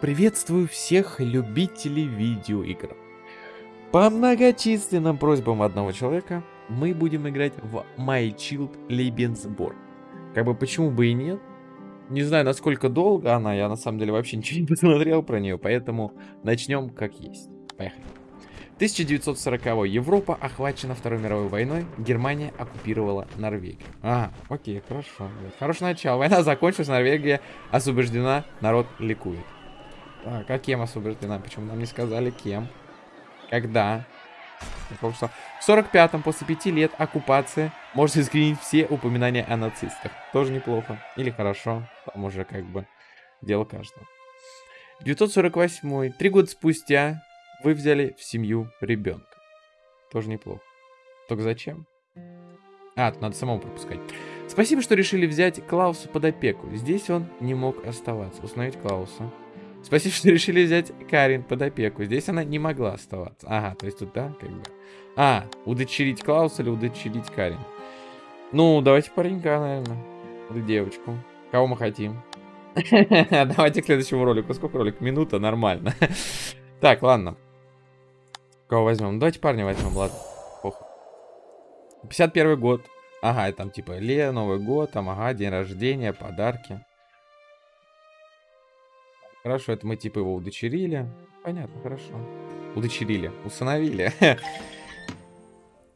Приветствую всех любителей видеоигр. По многочисленным просьбам одного человека мы будем играть в My Child Lebensborn. Как бы почему бы и нет. Не знаю, насколько долго она, я на самом деле вообще ничего не посмотрел про нее, поэтому начнем как есть. Поехали. 1940 -го. Европа охвачена Второй мировой войной, Германия оккупировала Норвегию. А, окей, хорошо. Хорошее начало. Война закончилась, Норвегия освобождена, народ ликует. Так, а кем освобождена? Почему нам не сказали кем? Когда? В 45-м, после пяти лет оккупации, можно искоренить все упоминания о нацистах. Тоже неплохо. Или хорошо. Там уже как бы дело каждого. 948 Три года спустя вы взяли в семью ребенка. Тоже неплохо. Только зачем? А, надо самому пропускать. Спасибо, что решили взять Клауса под опеку. Здесь он не мог оставаться. Установить Клауса. Спасибо, что решили взять Карин под опеку. Здесь она не могла оставаться. Ага, то есть тут, да, как бы. А, удочерить Клауса или удочерить Карин? Ну, давайте паренька, наверное. Или девочку. Кого мы хотим? Давайте к следующему ролику. Сколько ролик? Минута, нормально. Так, ладно. Кого возьмем? Давайте парня возьмем, ладно. Похуй. 51 год. Ага, там типа Ле, Новый год, там, ага, день рождения, подарки. Хорошо, это мы типа его удочерили. Понятно, хорошо. Удочерили, усыновили.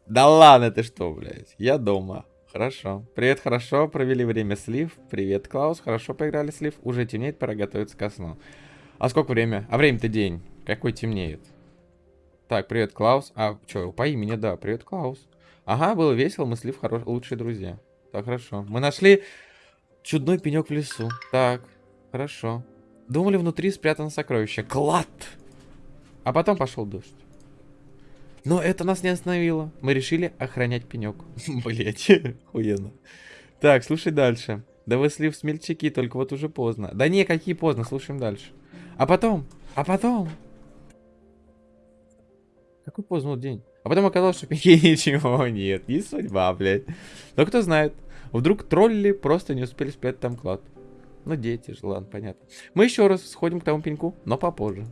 Да ладно, ты что, блядь? Я дома. Хорошо. Привет, хорошо. Провели время слив. Привет, Клаус. Хорошо поиграли слив. Уже темнеет, пора готовиться ко сну. А сколько время? А время-то день. Какой темнеет? Так, привет, Клаус. А, что, по имени, да. Привет, Клаус. Ага, было весело, мы слив хорош... лучшие друзья. Так, хорошо. Мы нашли чудной пенек в лесу. Так, хорошо. Думали, внутри спрятано сокровище. Клад! А потом пошел дождь. Но это нас не остановило. Мы решили охранять пенек. Блять, охуенно. Так, слушай дальше. Да вы слив смельчаки, только вот уже поздно. Да не, какие поздно, слушаем дальше. А потом, а потом... Какой поздний день? А потом оказалось, что пеньки ничего нет. Не судьба, блядь. Но кто знает. Вдруг тролли просто не успели спрятать там клад. Ну, дети же, ладно, понятно. Мы еще раз сходим к тому пеньку, но попозже.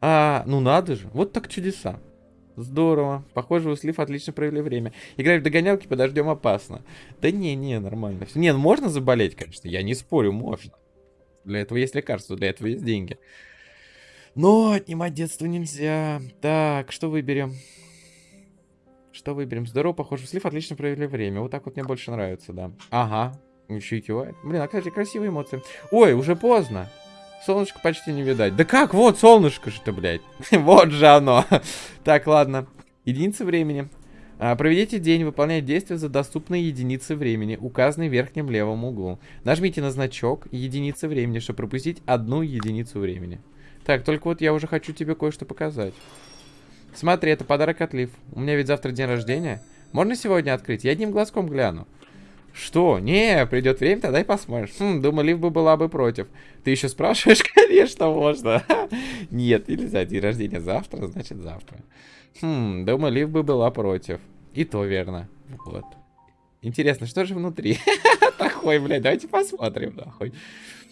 А, ну надо же. Вот так чудеса. Здорово. Похоже, у Слив отлично провели время. Играть в догонялки подождем опасно. Да не, не, нормально. Не, ну можно заболеть, конечно. Я не спорю, можно. Для этого есть лекарства, для этого есть деньги. Но отнимать детство нельзя. Так, что выберем? Что выберем? Здорово, похоже, Слив отлично провели время. Вот так вот мне больше нравится, да. Ага, еще и кивает. Блин, а, кстати, красивые эмоции. Ой, уже поздно. Солнышко почти не видать. Да как? Вот солнышко что, блядь. вот же оно. так, ладно. Единица времени. А, проведите день, выполняя действия за доступные единицы времени, указанные в верхнем левом углу. Нажмите на значок единицы времени, чтобы пропустить одну единицу времени. Так, только вот я уже хочу тебе кое-что показать. Смотри, это подарок от Лив. У меня ведь завтра день рождения. Можно сегодня открыть? Я одним глазком гляну. Что? Не, придет время, тогда и посмотришь. Хм, думаю, Лив бы была бы против. Ты еще спрашиваешь? Конечно, можно. Нет, нельзя. День рождения завтра, значит завтра. Хм, думаю, Лив бы была против. И то верно. Вот. Интересно, что же внутри? Такой, блядь, давайте посмотрим, нахуй.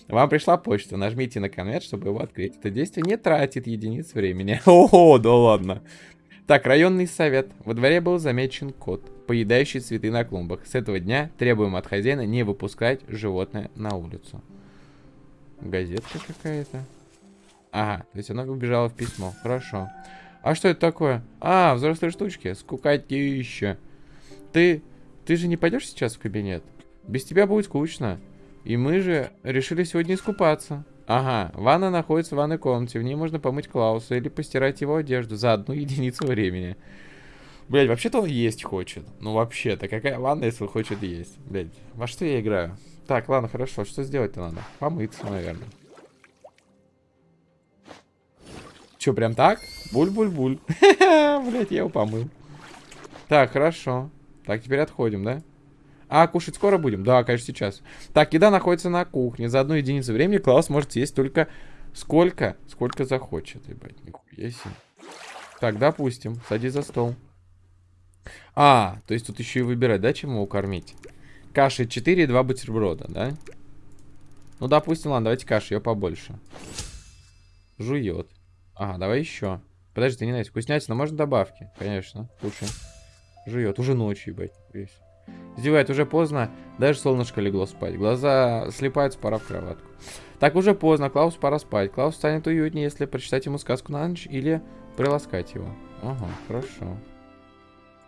Вам пришла почта, нажмите на конверт, чтобы его открыть. Это действие не тратит единиц времени. О, да ладно. Так, районный совет. Во дворе был замечен кот, поедающий цветы на клумбах. С этого дня требуем от хозяина не выпускать животное на улицу. Газетка какая-то. Ага, то есть она убежала в письмо. Хорошо. А что это такое? А, взрослые штучки. Скукотища. Ты... Ты же не пойдешь сейчас в кабинет? Без тебя будет скучно. И мы же решили сегодня искупаться. Ага, ванна находится в ванной комнате. В ней можно помыть Клауса или постирать его одежду за одну единицу времени. Блять, вообще-то он есть хочет. Ну вообще-то, какая ванна, если он хочет есть? Блять, во что я играю? Так, ладно, хорошо. Что сделать-то надо? Помыться, наверное. Че, прям так? Буль-буль-буль. Блять, я его помыл. Так, хорошо. Так, теперь отходим, да? А кушать скоро будем? Да, конечно, сейчас. Так, еда находится на кухне. За одну единицу времени Клаус может есть только сколько? Сколько захочет. Ебать, нихуя себе. Так, допустим. Садись за стол. А, то есть тут еще и выбирать, да, чем его кормить? Каши 4 и 2 бутерброда, да? Ну, допустим, ладно, давайте каши, ее побольше. Жует. Ага, давай еще. Подожди, ты не знаешь, вкуснятина, можно добавки? Конечно, кушай. Жует, уже ночью, ебать, весь. Издевает, уже поздно, даже солнышко легло спать. Глаза слепаются, пора в кроватку. Так, уже поздно, Клаус пора спать. Клаус станет уютнее, если прочитать ему сказку на ночь или приласкать его. Ага, хорошо.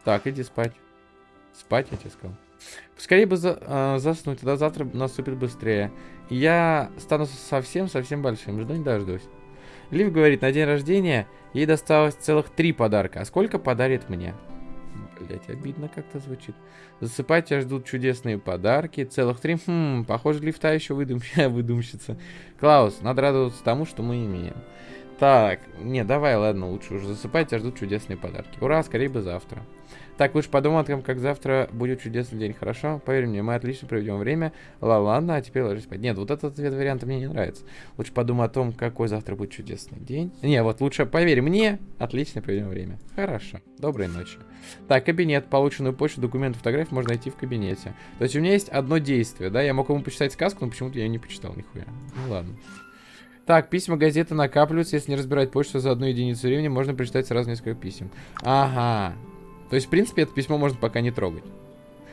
Так, иди спать. Спать, я тебе сказал. Скорее бы за, э, заснуть, тогда завтра наступит быстрее. Я стану совсем-совсем большим. Жду не дождусь. Лив говорит, на день рождения ей досталось целых три подарка. А сколько подарит мне? Блять, обидно как-то звучит. Засыпать тебя ждут чудесные подарки. Целых три. Хм, похоже, лифта еще выдум... выдумщица. Клаус, надо радоваться тому, что мы имеем. Так, не, давай, ладно, лучше уже засыпать, тебя ждут чудесные подарки. Ура, скорее бы завтра. Так, лучше том, как завтра будет чудесный день, хорошо? Поверь мне, мы отлично проведем время. Ла, ладно, а теперь ложись спать. Нет, вот этот ответ варианта мне не нравится. Лучше подумай о том, какой завтра будет чудесный день. Не, вот лучше поверь мне, отлично проведем время. Хорошо, доброй ночи. Так, кабинет, полученную почту, документы, фотографии можно найти в кабинете. То есть у меня есть одно действие, да? Я мог ему почитать сказку, но почему-то я ее не почитал нихуя. Ну ладно. Так, письма газеты накапливаются. Если не разбирать почту за одну единицу времени, можно прочитать сразу несколько писем. Ага. То есть, в принципе, это письмо можно пока не трогать.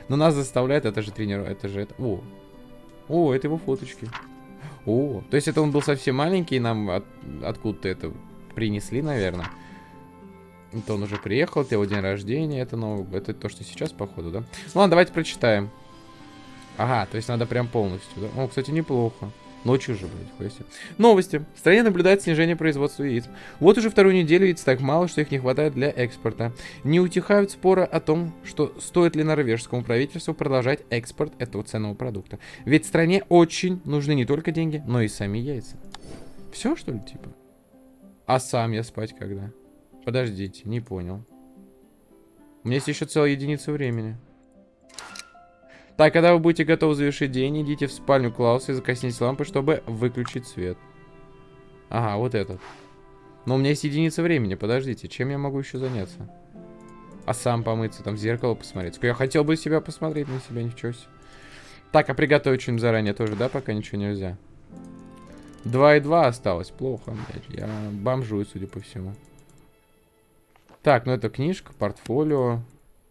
Но нас заставляет, это же тренер, это же это... О, о, это его фоточки. О, то есть это он был совсем маленький, нам от, откуда-то это принесли, наверное. Это он уже приехал, это его день рождения, это, ну, это то, что сейчас, походу, да? Ну ладно, давайте прочитаем. Ага, то есть надо прям полностью, да? О, кстати, неплохо. Ночью же, блядь, хуйся. Новости. В стране наблюдается снижение производства яиц. Вот уже вторую неделю яиц так мало, что их не хватает для экспорта. Не утихают споры о том, что стоит ли норвежскому правительству продолжать экспорт этого ценного продукта. Ведь стране очень нужны не только деньги, но и сами яйца. Все, что ли, типа? А сам я спать когда? Подождите, не понял. У меня есть еще целая единица времени. Так, когда вы будете готовы завершить день, идите в спальню Клауса и закосните лампы, чтобы выключить свет. Ага, вот этот. Но у меня есть единица времени, подождите, чем я могу еще заняться? А сам помыться, там в зеркало посмотреть. Я хотел бы себя посмотреть на себя, ничего себе. Так, а приготовить что-нибудь заранее тоже, да, пока ничего нельзя? 2 и 2 осталось, плохо, блядь. Я бомжую, судя по всему. Так, ну это книжка, портфолио.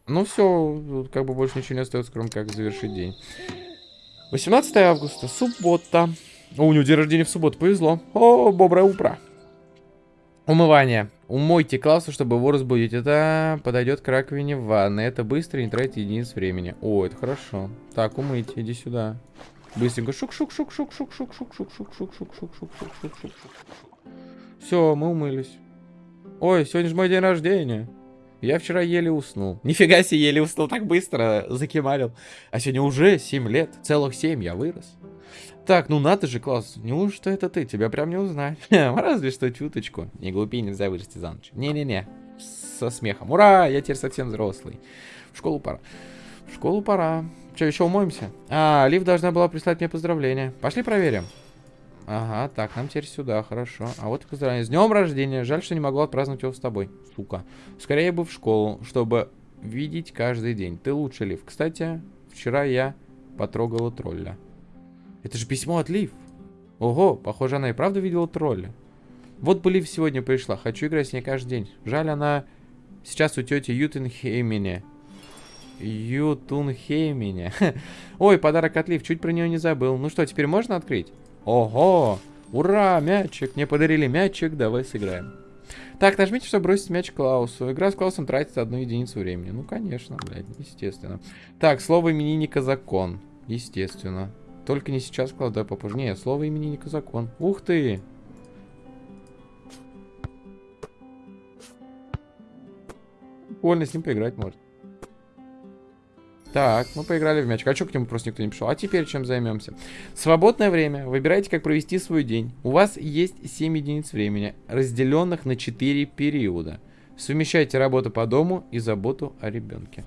Ну все, как бы больше ничего не остается, кроме как завершить день. 18 августа, суббота. О, у него день рождения в субботу, повезло. О, доброе утро. Умывание. Умойте Клауса, чтобы его разбудить. Это подойдет к раковине в ванной. Это быстро, не тратите единиц времени. О, это хорошо. Так, умыть, иди сюда. Быстренько. Шук-шук-шук-шук-шук-шук-шук-шук-шук-шук-шук-шук-шук-шук-шук-шук-шук. Все, мы умылись. Ой, сегодня же мой день рождения. Я вчера еле уснул. Нифига себе, еле уснул так быстро, закимарил. А сегодня уже 7 лет, целых 7, я вырос. Так, ну надо же, класс. Неужто это ты? Тебя прям не узнать. Разве что чуточку. Не глупи, нельзя вырасти за ночь. Не-не-не. Со смехом. Ура, я теперь совсем взрослый. В школу пора. В школу пора. Че, еще умоемся? А, Лив должна была прислать мне поздравления. Пошли проверим. Ага, так, нам теперь сюда, хорошо. А вот поздравление. С днем рождения. Жаль, что не могу отпраздновать его с тобой, сука. Скорее бы в школу, чтобы видеть каждый день. Ты лучше, Лив. Кстати, вчера я потрогала тролля. Это же письмо от Лив. Ого, похоже, она и правда видела тролля. Вот бы Лив сегодня пришла. Хочу играть с ней каждый день. Жаль, она сейчас у тети Ютенхеймене. Ютунхеймене. Ой, подарок от Лив. Чуть про нее не забыл. Ну что, теперь можно открыть? Ого! Ура, мячик! Мне подарили мячик, давай сыграем. Так, нажмите, чтобы бросить мяч Клаусу. Игра с Клаусом тратит одну единицу времени. Ну, конечно, блядь, естественно. Так, слово именинника закон. Естественно. Только не сейчас, Клаус, да попозже. Нет, слово именинника закон. Ух ты! Больно с ним поиграть может. Так, мы поиграли в мяч. А что к нему просто никто не пришел? А теперь чем займемся? Свободное время. Выбирайте, как провести свой день. У вас есть 7 единиц времени, разделенных на 4 периода. Совмещайте работу по дому и заботу о ребенке.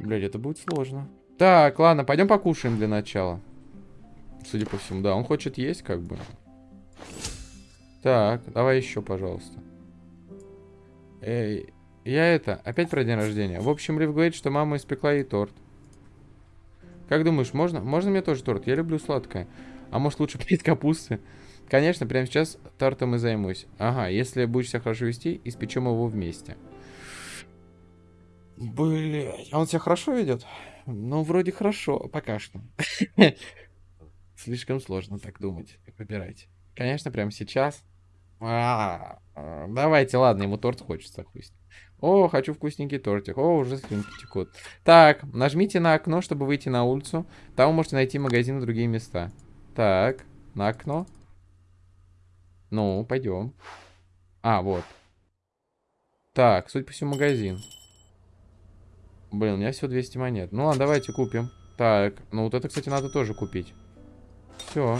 Блять, это будет сложно. Так, ладно, пойдем покушаем для начала. Судя по всему, да, он хочет есть, как бы. Так, давай еще, пожалуйста. Эй, я это, опять про день рождения. В общем, Рив говорит, что мама испекла ей торт. Как думаешь, можно? Можно мне тоже торт? Я люблю сладкое. А может лучше пить капусты? Конечно, прямо сейчас тортом и займусь. Ага, если будешь себя хорошо вести, испечем его вместе. Блять, а он себя хорошо ведет? Ну, вроде хорошо, пока что. Слишком сложно так думать. Выбирайте. Конечно, прямо сейчас. А, а, давайте, ладно, ему торт хочется хусть. О, хочу вкусненький тортик. О, уже слюнки текут. Так, нажмите на окно, чтобы выйти на улицу. Там вы можете найти магазин и другие места. Так, на окно. Ну, пойдем. А, вот. Так, судя по всему, магазин. Блин, у меня всего 200 монет. Ну ладно, давайте купим. Так, ну вот это, кстати, надо тоже купить. Все.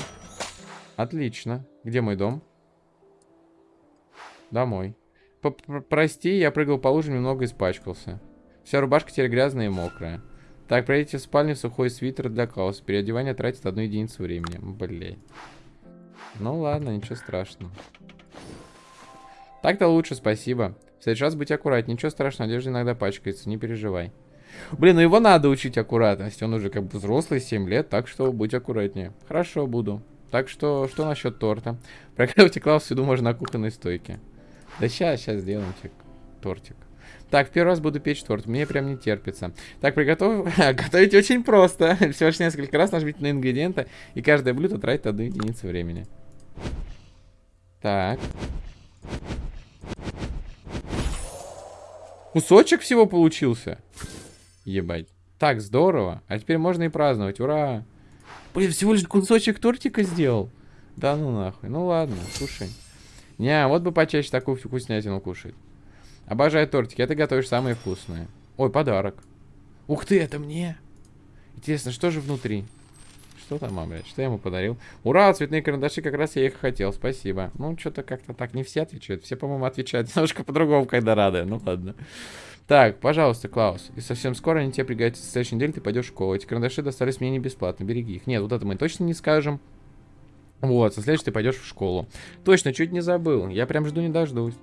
Отлично. Где мой дом? Домой. Прости, я прыгал по лужам, немного испачкался. Вся рубашка теперь грязная и мокрая. Так, пройдите в спальню сухой свитер для Клауса. Переодевание тратит одну единицу времени. Блин. Ну ладно, ничего страшного. Так-то лучше, спасибо. В следующий раз быть аккуратнее. Ничего страшного, одежда иногда пачкается, не переживай. Блин, ну его надо учить аккуратности. Он уже как бы взрослый, 7 лет, так что будь аккуратнее. Хорошо, буду. Так что, что насчет торта? Приготовьте Клаус виду можно на кухонной стойке. Да сейчас, сейчас сделаем тортик. Так, в первый раз буду печь торт. Мне прям не терпится. Так, приготовь... Готовить очень просто. Всего лишь несколько раз нажмите на ингредиенты, и каждое блюдо тратит одну единицу времени. Так. Кусочек всего получился. Ебать. Так, здорово. А теперь можно и праздновать. Ура! Блин, всего лишь кусочек тортика сделал. Да ну нахуй. Ну ладно, слушай. Не, вот бы почаще такую вкуснятину кушать. Обожаю тортики, а ты готовишь самые вкусные. Ой, подарок. Ух ты, это мне. Интересно, что же внутри? Что там, а, блядь? Что я ему подарил? Ура, цветные карандаши, как раз я их хотел, спасибо. Ну, что-то как-то так не все отвечают. Все, по-моему, отвечают немножко по-другому, когда рады. Ну, ладно. Так, пожалуйста, Клаус. И совсем скоро они тебе пригодятся. В следующей неделе ты пойдешь в школу. Эти карандаши достались мне не бесплатно. Береги их. Нет, вот это мы точно не скажем. Вот, со следующей ты пойдешь в школу. Точно, чуть не забыл. Я прям жду не дождусь.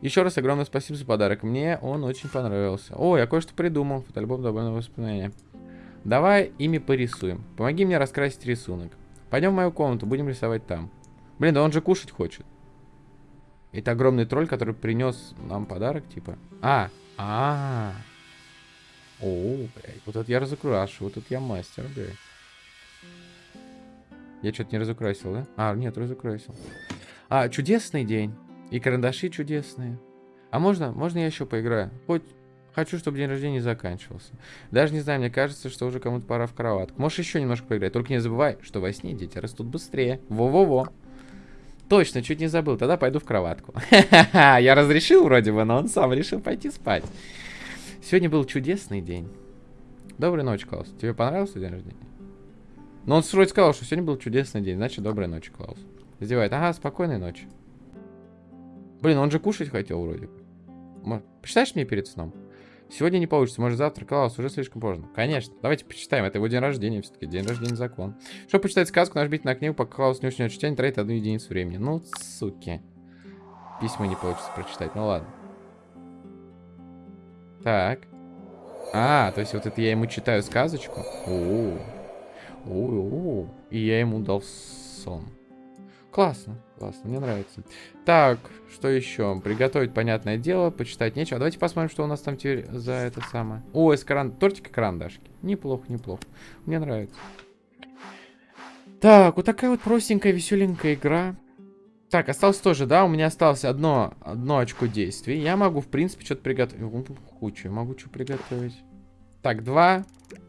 Еще раз огромное спасибо за подарок. Мне он очень понравился. О, я кое-что придумал. Фотоальбом добавленного воспоминания. Давай ими порисуем. Помоги мне раскрасить рисунок. Пойдем в мою комнату, будем рисовать там. Блин, да он же кушать хочет. Это огромный тролль, который принес нам подарок, типа. А, а, -а. О, блядь, вот это я разукрашу, вот это я мастер, блядь. Я что-то не разукрасил, да? А, нет, разукрасил. А, чудесный день. И карандаши чудесные. А можно, можно я еще поиграю? Хоть хочу, чтобы день рождения не заканчивался. Даже не знаю, мне кажется, что уже кому-то пора в кроватку. Можешь еще немножко поиграть. Только не забывай, что во сне дети растут быстрее. Во-во-во. Точно, чуть не забыл. Тогда пойду в кроватку. Я разрешил вроде бы, но он сам решил пойти спать. Сегодня был чудесный день. Доброй ночи, Клаус. Тебе понравился день рождения? Но он вроде сказал, что сегодня был чудесный день. Значит, доброй ночи, Клаус. Издевает. Ага, спокойной ночи. Блин, он же кушать хотел вроде. Почитаешь мне перед сном? Сегодня не получится, может завтра, Клаус, уже слишком поздно. Конечно, давайте почитаем, это его день рождения все-таки, день рождения закон. Чтобы почитать сказку, нажмите на книгу, пока Клаус не уснет читание, тратит одну единицу времени. Ну, суки. Письма не получится прочитать, ну ладно. Так. А, то есть вот это я ему читаю сказочку? О, -о, -о, -о. И я ему дал сон. Классно, классно, мне нравится. Так, что еще? Приготовить, понятное дело, почитать нечего. Давайте посмотрим, что у нас там теперь за это самое. О, из каран... тортик и карандашки. Неплохо, неплохо. Мне нравится. Так, вот такая вот простенькая, веселенькая игра. Так, осталось тоже, да, у меня осталось одно, одно очко действий. Я могу, в принципе, что-то приготовить. Кучу, могу что приготовить. Так, два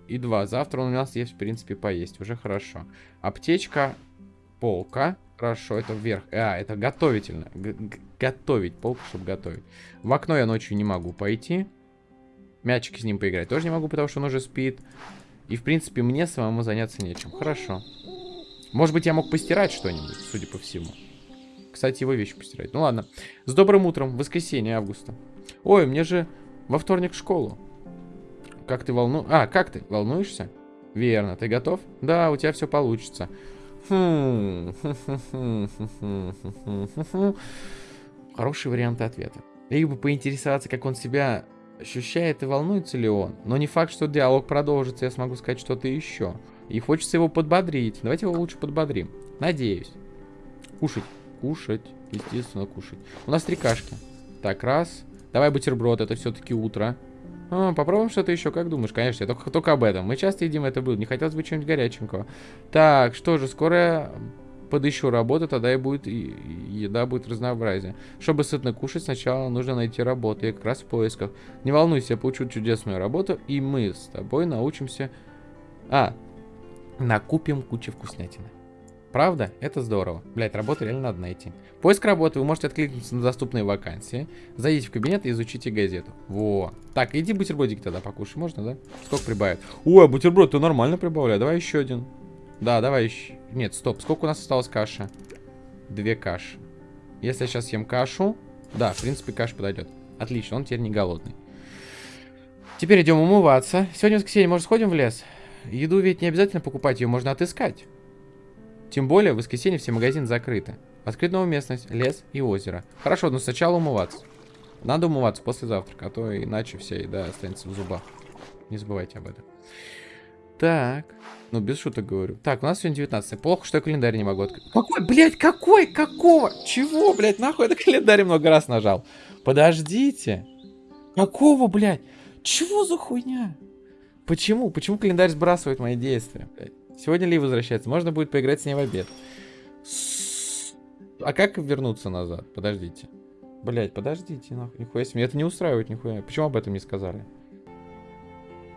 и два. Завтра у нас есть, в принципе, поесть. Уже хорошо. Аптечка, полка. Хорошо, это вверх. А, это готовительно. Г готовить, полку, чтобы готовить. В окно я ночью не могу пойти. Мячик с ним поиграть тоже не могу, потому что он уже спит. И, в принципе, мне самому заняться нечем. Хорошо. Может быть, я мог постирать что-нибудь, судя по всему. Кстати, его вещи постирать. Ну ладно. С добрым утром. Воскресенье, августа. Ой, мне же во вторник в школу. Как ты волну... А, как ты? Волнуешься? Верно. Ты готов? Да, у тебя все получится. Хороший вариант ответа. Либо поинтересоваться, как он себя ощущает и волнуется ли он. Но не факт, что диалог продолжится, я смогу сказать что-то еще. И хочется его подбодрить. Давайте его лучше подбодрим. Надеюсь. Кушать. Кушать. Естественно, кушать. У нас три кашки. Так, раз. Давай бутерброд, это все-таки утро. А, попробуем что-то еще, как думаешь? Конечно, только, только об этом. Мы часто едим это блюдо, не хотелось бы чего-нибудь горяченького. Так, что же, скоро подыщу работу, тогда и будет и еда будет разнообразие. Чтобы сытно кушать, сначала нужно найти работу. Я как раз в поисках. Не волнуйся, я получу чудесную работу, и мы с тобой научимся... А, накупим кучу вкуснятины. Правда? Это здорово. Блять, работу реально надо найти. Поиск работы. Вы можете откликнуться на доступные вакансии. Зайдите в кабинет и изучите газету. Во. Так, иди бутербродик тогда покушай. Можно, да? Сколько прибавит? Ой, бутерброд ты нормально прибавляй. Давай еще один. Да, давай еще. Нет, стоп. Сколько у нас осталось каши? Две каши. Если я сейчас съем кашу... Да, в принципе, каша подойдет. Отлично, он теперь не голодный. Теперь идем умываться. Сегодня воскресенье, может, сходим в лес? Еду ведь не обязательно покупать, ее можно отыскать. Тем более, в воскресенье все магазины закрыты. Открыть новую местность, лес и озеро. Хорошо, но сначала умываться. Надо умываться после завтрака, а то иначе вся еда останется в зубах. Не забывайте об этом. Так. Ну, без шуток говорю. Так, у нас сегодня 19 Плохо, что я календарь не могу открыть. Какой, блядь, какой? Какого? Чего, блядь, нахуй это календарь много раз нажал? Подождите. Какого, блядь? Чего за хуйня? Почему? Почему календарь сбрасывает мои действия, блядь? Сегодня Ли возвращается. Можно будет поиграть с ней в обед. А как вернуться назад? Подождите. Блять, подождите, нахуй. Нихуя себе. Это не устраивает нихуя. Почему об этом не сказали?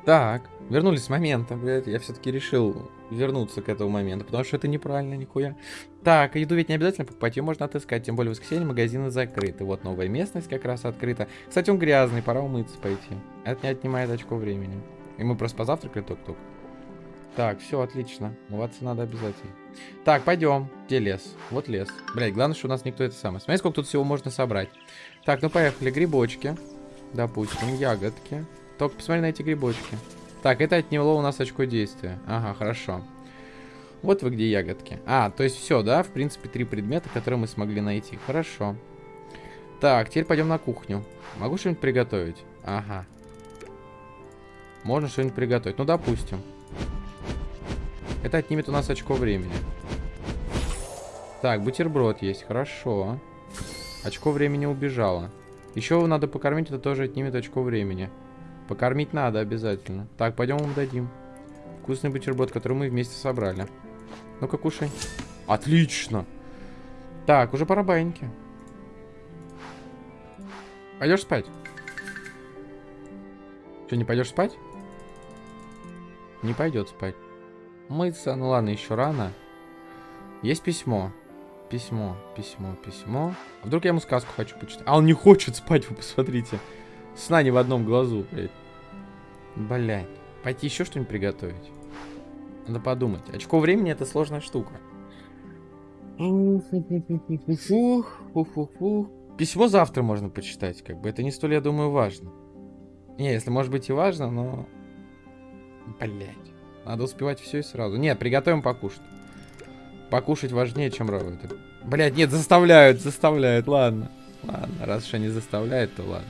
Так, вернулись с момента, блядь. Я все-таки решил вернуться к этому моменту, потому что это неправильно, нихуя. Так, еду ведь не обязательно покупать, ее можно отыскать, тем более в воскресенье магазины закрыты. Вот новая местность как раз открыта. Кстати, он грязный, пора умыться пойти. Это не отнимает очко времени. И мы просто позавтракали только-только. Так, все, отлично. Умываться надо обязательно. Так, пойдем. Где лес? Вот лес. Блять, главное, что у нас никто это самое. Смотри, сколько тут всего можно собрать. Так, ну поехали. Грибочки. Допустим, ягодки. Только посмотри на эти грибочки. Так, это отняло у нас очко действия. Ага, хорошо. Вот вы где ягодки. А, то есть все, да? В принципе, три предмета, которые мы смогли найти. Хорошо. Так, теперь пойдем на кухню. Могу что-нибудь приготовить? Ага. Можно что-нибудь приготовить. Ну, допустим. Это отнимет у нас очко времени. Так, бутерброд есть. Хорошо. Очко времени убежало. Еще надо покормить, это тоже отнимет очко времени. Покормить надо обязательно. Так, пойдем ему дадим. Вкусный бутерброд, который мы вместе собрали. Ну-ка, кушай. Отлично. Так, уже пора баньки. Пойдешь спать? Что, не пойдешь спать? Не пойдет спать. Мыться, ну ладно, еще рано. Есть письмо. Письмо, письмо, письмо. А вдруг я ему сказку хочу почитать? А он не хочет спать, вы посмотрите. Сна не в одном глазу, блядь. Блядь. Пойти еще что-нибудь приготовить? Надо подумать. Очко времени это сложная штука. Письмо завтра можно почитать, как бы. Это не столь, я думаю, важно. Не, если может быть и важно, но... Блять. Надо успевать все и сразу. Нет, приготовим покушать. Покушать важнее, чем работать. Блять, нет, заставляют, заставляют. Ладно. Ладно, раз уж они заставляют, то ладно.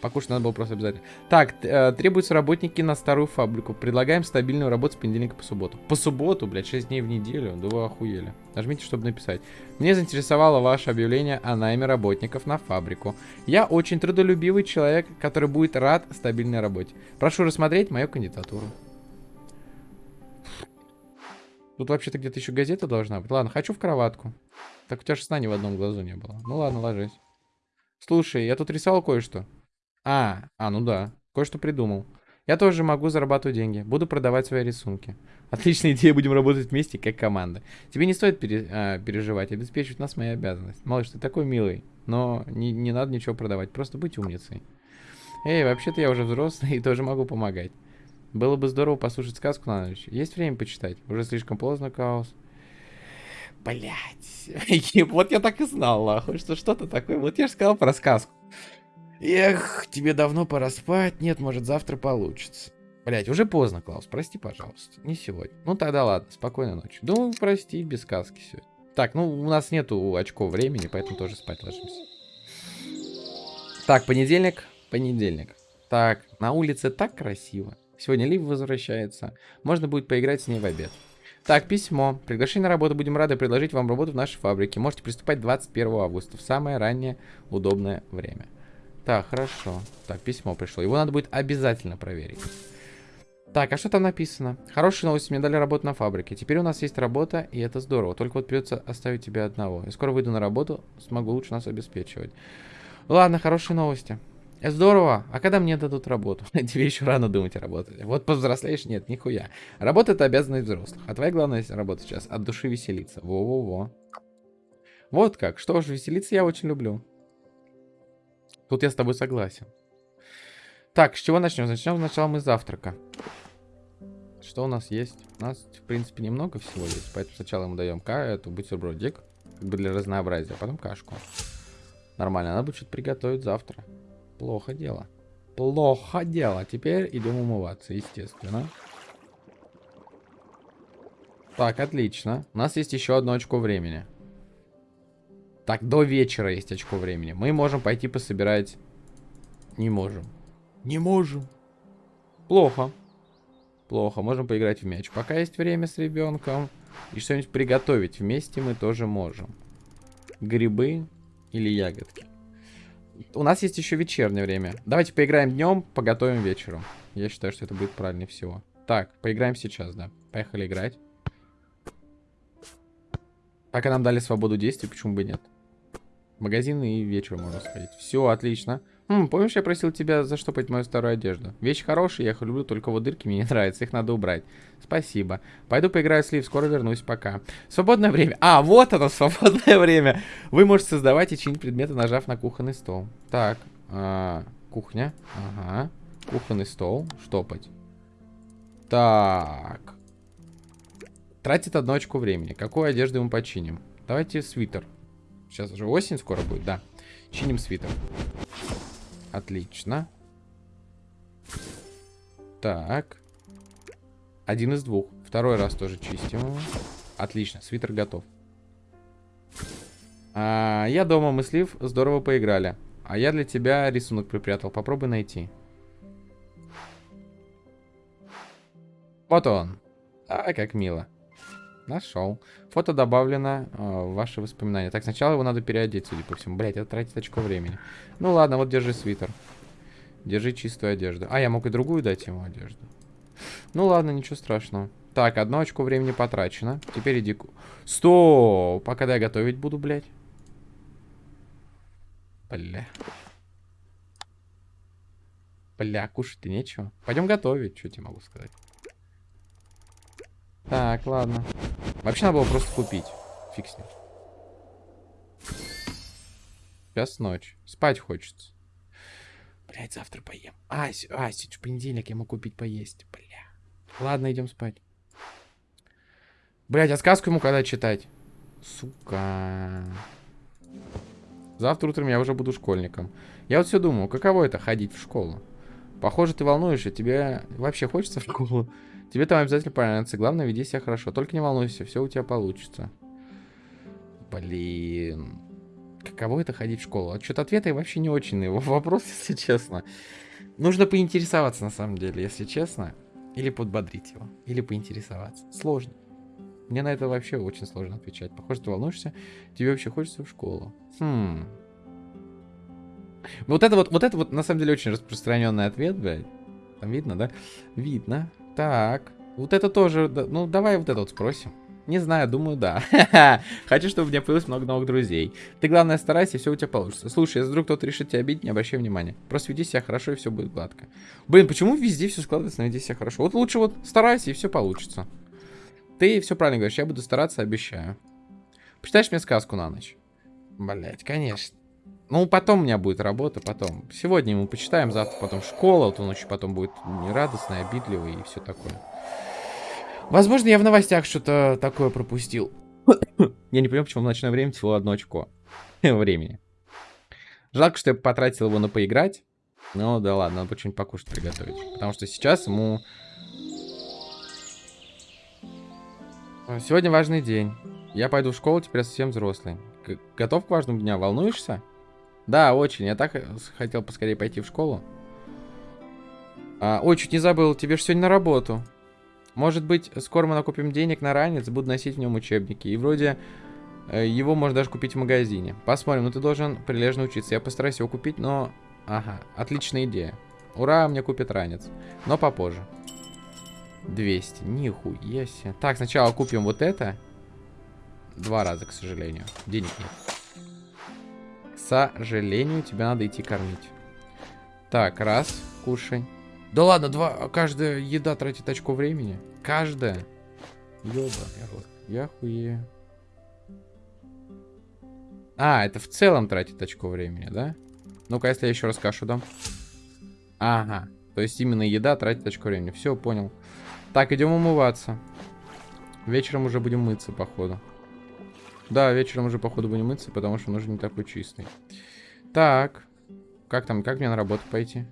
Покушать надо было просто обязательно. Так, э, требуются работники на старую фабрику. Предлагаем стабильную работу с понедельника по субботу. По субботу, блядь, 6 дней в неделю. Да вы охуели. Нажмите, чтобы написать. Мне заинтересовало ваше объявление о найме работников на фабрику. Я очень трудолюбивый человек, который будет рад стабильной работе. Прошу рассмотреть мою кандидатуру. Тут вообще-то где-то еще газета должна быть. Ладно, хочу в кроватку. Так у тебя же сна ни в одном глазу не было. Ну ладно, ложись. Слушай, я тут рисовал кое-что. А, а, ну да. Кое-что придумал. Я тоже могу зарабатывать деньги. Буду продавать свои рисунки. Отличная идея, будем работать вместе, как команда. Тебе не стоит пере, а, переживать, обеспечивать нас моя обязанность. Малыш, ты такой милый, но не, не надо ничего продавать, просто будь умницей. Эй, вообще-то я уже взрослый и тоже могу помогать. Было бы здорово послушать сказку на ночь. Есть время почитать? Уже слишком поздно, Каос. Блять. вот я так и знал, нахуй, что что-то такое. Вот я же сказал про сказку. Эх, тебе давно пора спать. Нет, может, завтра получится. Блять, уже поздно, Клаус. Прости, пожалуйста. Не сегодня. Ну тогда ладно, спокойной ночи. Ну, прости, без сказки все. Так, ну у нас нету очков времени, поэтому тоже спать ложимся. Так, понедельник. Понедельник. Так, на улице так красиво. Сегодня Лив возвращается. Можно будет поиграть с ней в обед. Так, письмо. Приглашение на работу. Будем рады предложить вам работу в нашей фабрике. Можете приступать 21 августа, в самое раннее удобное время. Так, хорошо. Так, письмо пришло. Его надо будет обязательно проверить. Так, а что там написано? Хорошая новость, мне дали работу на фабрике. Теперь у нас есть работа, и это здорово. Только вот придется оставить тебя одного. Я скоро выйду на работу, смогу лучше нас обеспечивать. Ладно, хорошие новости. Здорово. А когда мне дадут работу? Тебе еще рано думать о работе. Вот повзрослеешь? Нет, нихуя. Работа это обязанность взрослых. А твоя главная работа сейчас от души веселиться. Во-во-во. Вот как. Что ж, веселиться я очень люблю. Тут я с тобой согласен. Так, с чего начнем? Начнем сначала мы завтрака. Что у нас есть? У нас, в принципе, немного всего есть. Поэтому сначала мы даем ка эту бутербродик. Как бы для разнообразия. А потом кашку. Нормально. Надо будет что-то приготовить завтра. Плохо дело. Плохо дело. Теперь идем умываться, естественно. Так, отлично. У нас есть еще одно очко времени. Так, до вечера есть очко времени. Мы можем пойти пособирать... Не можем. Не можем. Плохо. Плохо. Можем поиграть в мяч. Пока есть время с ребенком. И что-нибудь приготовить вместе мы тоже можем. Грибы или ягодки. У нас есть еще вечернее время. Давайте поиграем днем, поготовим вечером. Я считаю, что это будет правильнее всего. Так, поиграем сейчас, да. Поехали играть. Пока нам дали свободу действий, почему бы нет? В магазин и вечером можно сходить. Все, отлично. Хм, помнишь, я просил тебя заштопать мою старую одежду? Вещи хорошие, я их люблю, только вот дырки мне не нравятся, их надо убрать. Спасибо. Пойду поиграю с Лив, скоро вернусь, пока. Свободное время. А, вот оно, свободное время. Вы можете создавать и чинить предметы, нажав на кухонный стол. Так, а, кухня. Ага. Кухонный стол. Штопать. Так. Тратит одну очку времени. Какую одежду мы починим? Давайте свитер. Сейчас уже осень скоро будет, да. Чиним свитер. Отлично. Так. Один из двух. Второй раз тоже чистим его. Отлично, свитер готов. А, я дома, мыслив, здорово поиграли. А я для тебя рисунок припрятал. Попробуй найти. Вот он. А, как мило. Нашел. Фото добавлено э, в ваши воспоминания. Так, сначала его надо переодеть, судя по всему. Блять, это тратит очко времени. Ну ладно, вот держи свитер. Держи чистую одежду. А, я мог и другую дать ему одежду. Ну ладно, ничего страшного. Так, одно очко времени потрачено. Теперь иди... Стоп! А когда я готовить буду, блядь? Бля. Бля, кушать-то нечего. Пойдем готовить, что тебе могу сказать. Так, ладно. Вообще надо было просто купить. Фиг с ним. Сейчас ночь. Спать хочется. Блять, завтра поем. А, а сегодня понедельник, я могу купить поесть. Бля. Ладно, идем спать. Блять, а сказку ему когда читать? Сука. Завтра утром я уже буду школьником. Я вот все думаю, каково это ходить в школу? Похоже, ты волнуешься. Тебе вообще хочется в школу? Тебе там обязательно понравится. Главное, веди себя хорошо. Только не волнуйся, все у тебя получится. Блин. Каково это ходить в школу? А что-то ответы вообще не очень на его вопрос, если честно. Нужно поинтересоваться, на самом деле, если честно. Или подбодрить его. Или поинтересоваться. Сложно. Мне на это вообще очень сложно отвечать. Похоже, ты волнуешься. Тебе вообще хочется в школу. Хм. Вот это вот, вот это вот, на самом деле, очень распространенный ответ, блядь. Там видно, да? Видно. Так. Вот это тоже... Ну, давай вот это вот спросим. Не знаю, думаю, да. Хочу, чтобы у меня появилось много новых друзей. Ты, главное, старайся, и все у тебя получится. Слушай, если вдруг кто-то решит тебя обидеть, не обращай внимания. Просто веди себя хорошо, и все будет гладко. Блин, почему везде все складывается на веди себя хорошо? Вот лучше вот старайся, и все получится. Ты все правильно говоришь, я буду стараться, обещаю. Почитаешь мне сказку на ночь? Блять, конечно. Ну, потом у меня будет работа, потом. Сегодня мы почитаем, завтра потом школа, вот он еще потом будет нерадостный, обидливый и все такое. Возможно, я в новостях что-то такое пропустил. я не понимаю, почему в ночное время всего одно очко времени. Жалко, что я потратил его на поиграть. Ну, да ладно, надо что-нибудь покушать приготовить. Потому что сейчас ему... Сегодня важный день. Я пойду в школу, теперь совсем взрослый. Готов к важному дню? Волнуешься? Да, очень. Я так хотел поскорее пойти в школу. А, ой, чуть не забыл. Тебе же сегодня на работу. Может быть, скоро мы накупим денег на ранец, буду носить в нем учебники. И вроде э, его можно даже купить в магазине. Посмотрим, но ты должен прилежно учиться. Я постараюсь его купить, но... Ага, отличная идея. Ура, мне купит ранец. Но попозже. 200, нихуя себе. Так, сначала купим вот это. Два раза, к сожалению. Денег нет. Сожалению, тебе надо идти кормить. Так, раз, кушай. Да ладно, два, каждая еда тратит очко времени. Каждая. Ёба, я хуею. А, это в целом тратит очко времени, да? Ну-ка, если я еще раз кашу дам. Ага. То есть именно еда тратит очко времени. Все, понял. Так, идем умываться. Вечером уже будем мыться, походу. Да, вечером уже, походу, будем мыться, потому что он уже не такой чистый. Так. Как там, как мне на работу пойти?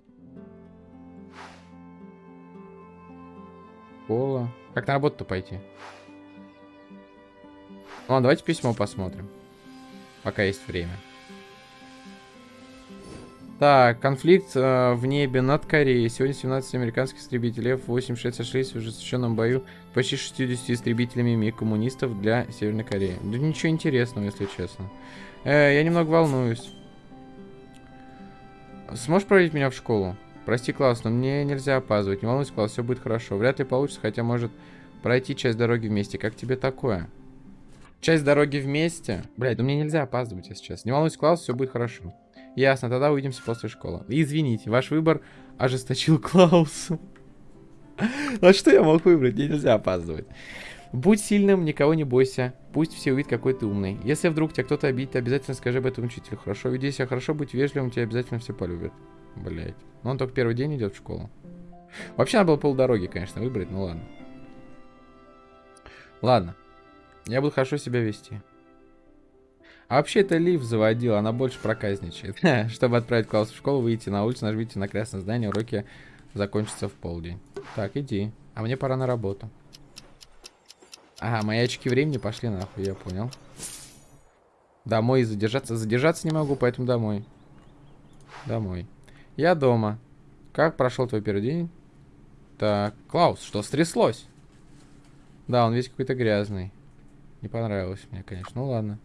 Школа. Как на работу-то пойти? Ладно, давайте письмо посмотрим. Пока есть время. Так, конфликт э, в небе над Кореей. Сегодня 17 американских истребителей F-86 сошлись в ожесточенном бою почти 60 истребителями МиГ коммунистов для Северной Кореи. Да ничего интересного, если честно. Э, я немного волнуюсь. Сможешь проводить меня в школу? Прости, Клаус, но мне нельзя опаздывать. Не волнуйся, Клаус, все будет хорошо. Вряд ли получится, хотя может пройти часть дороги вместе. Как тебе такое? Часть дороги вместе? Блядь, ну мне нельзя опаздывать, если честно. Не волнуйся, Клаус, все будет хорошо. Ясно, тогда увидимся после школы. Извините, ваш выбор ожесточил А что я мог выбрать? Мне нельзя опаздывать. Будь сильным, никого не бойся. Пусть все увидят, какой ты умный. Если вдруг тебя кто-то обидит, обязательно скажи об этом учителю. Хорошо, веди себя хорошо, будь вежливым, тебя обязательно все полюбят. Блять. Но он только первый день идет в школу. Вообще надо было полдороги, конечно, выбрать, ну ладно. Ладно. Я буду хорошо себя вести. А вообще это Лив заводил, она больше проказничает. Чтобы отправить класс в школу, выйти на улицу, нажмите на красное здание, уроки закончатся в полдень. Так, иди. А мне пора на работу. Ага, мои очки времени пошли нахуй, я понял. Домой задержаться. Задержаться не могу, поэтому домой. Домой. Я дома. Как прошел твой первый день? Так, Клаус, что стряслось? Да, он весь какой-то грязный. Не понравилось мне, конечно. Ну ладно.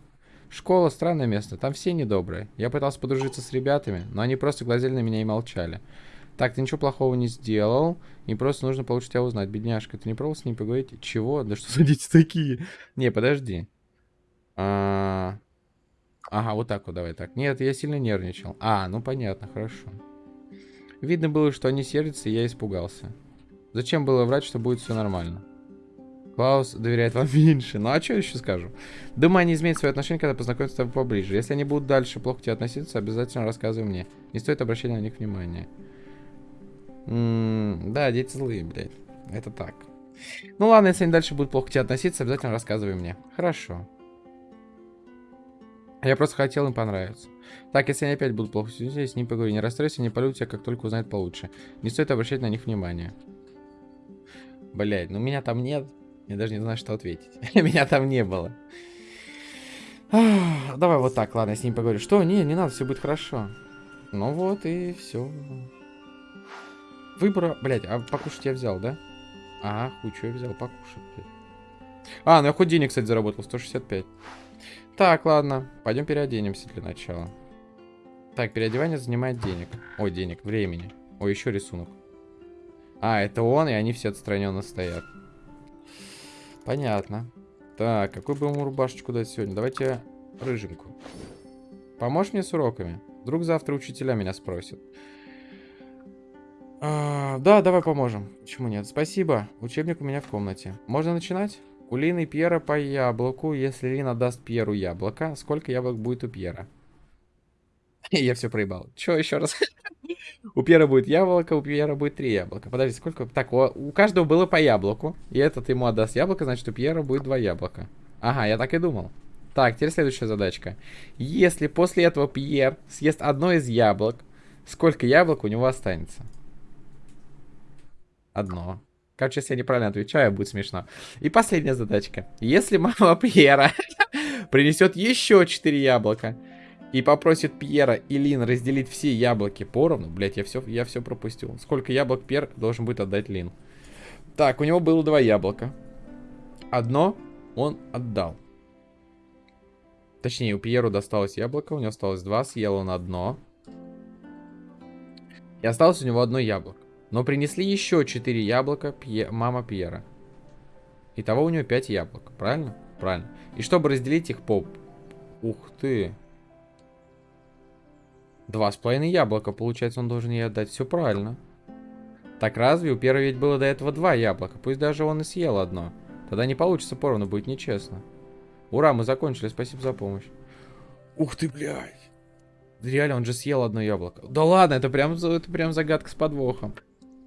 Школа — странное место, там все недобрые. Я пытался подружиться с ребятами, но они просто глазели на меня и молчали. Так, ты ничего плохого не сделал, и просто нужно получше тебя узнать. Бедняжка, ты не пробовал с ним поговорить? Чего? Да что за дети такие? Не, подожди. А... Ага, вот так вот, давай так. Нет, я сильно нервничал. А, ну понятно, хорошо. Видно было, что они сердятся, и я испугался. Зачем было врать, что будет все нормально? Клаус доверяет вам меньше. Ну а что еще скажу? Думаю, они изменят свое отношение, когда познакомятся с тобой поближе. Если они будут дальше плохо к тебе относиться, обязательно рассказывай мне. Не стоит обращать на них внимания. Да, дети злые, блядь. Это так. Ну ладно, если они дальше будут плохо к тебе относиться, обязательно рассказывай мне. Хорошо. Я просто хотел им понравиться. Так, если они опять будут плохо себя с ним поговорю. Не расстройся, не полю тебя, как только узнают получше. Не стоит обращать на них внимание. Блять, ну меня там нет. Я даже не знаю, что ответить. Меня там не было. Давай вот так, ладно, с ним поговорю. Что? Не, не надо, все будет хорошо. Ну вот и все. Выбора... Блять, а покушать я взял, да? А, хуй, что я взял покушать, блядь. А, ну я хоть денег, кстати, заработал, 165. Так, ладно, пойдем переоденемся для начала. Так, переодевание занимает денег. Ой, денег, времени. Ой, еще рисунок. А, это он, и они все отстраненно стоят. Понятно. Так, какой бы ему рубашечку дать сегодня? Давайте рыженьку. Поможешь мне с уроками? Вдруг завтра учителя меня спросят. А, да, давай поможем. Почему нет? Спасибо. Учебник у меня в комнате. Можно начинать? У Лины Пьера по яблоку. Если Лина даст Пьеру яблоко, сколько яблок будет у Пьера? Я все проебал. Че еще раз? У Пьера будет яблоко, у Пьера будет три яблока. Подожди, сколько? Так, у каждого было по яблоку. И этот ему отдаст яблоко, значит, у Пьера будет два яблока. Ага, я так и думал. Так, теперь следующая задачка. Если после этого Пьер съест одно из яблок, сколько яблок у него останется? Одно. Короче, если я неправильно отвечаю, будет смешно. И последняя задачка. Если мама Пьера принесет еще 4 яблока, и попросит Пьера и Лин разделить все яблоки поровну. Блять, я все, я все пропустил. Сколько яблок Пьер должен будет отдать Лин? Так, у него было два яблока. Одно он отдал. Точнее, у Пьеру досталось яблоко, у него осталось два, съел он одно. И осталось у него одно яблоко. Но принесли еще четыре яблока Пье... мама Пьера. Итого у него пять яблок, правильно? Правильно. И чтобы разделить их по... Ух ты. Два с половиной яблока, получается, он должен ей отдать. Все правильно. Так разве? У первого ведь было до этого два яблока. Пусть даже он и съел одно. Тогда не получится поровну, будет нечестно. Ура, мы закончили, спасибо за помощь. Ух ты, блядь. Реально, он же съел одно яблоко. Да ладно, это прям, это прям загадка с подвохом.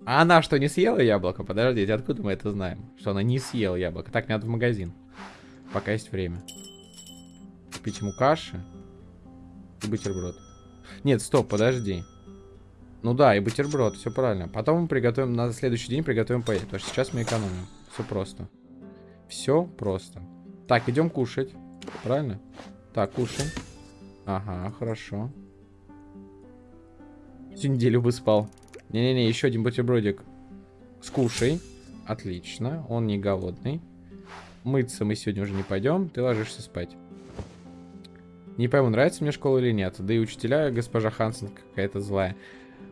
А она что, не съела яблоко? Подождите, откуда мы это знаем? Что она не съела яблоко. Так, надо в магазин. Пока есть время. Купить ему каши. И бутерброд. Нет, стоп, подожди. Ну да, и бутерброд, все правильно. Потом мы приготовим, на следующий день приготовим поесть, потому что сейчас мы экономим. Все просто. Все просто. Так, идем кушать. Правильно? Так, кушаем. Ага, хорошо. Всю неделю бы спал. Не-не-не, еще один бутербродик. Скушай. Отлично, он не голодный. Мыться мы сегодня уже не пойдем, ты ложишься спать. Не пойму, нравится мне школа или нет. Да и учителя, госпожа Хансен, какая-то злая.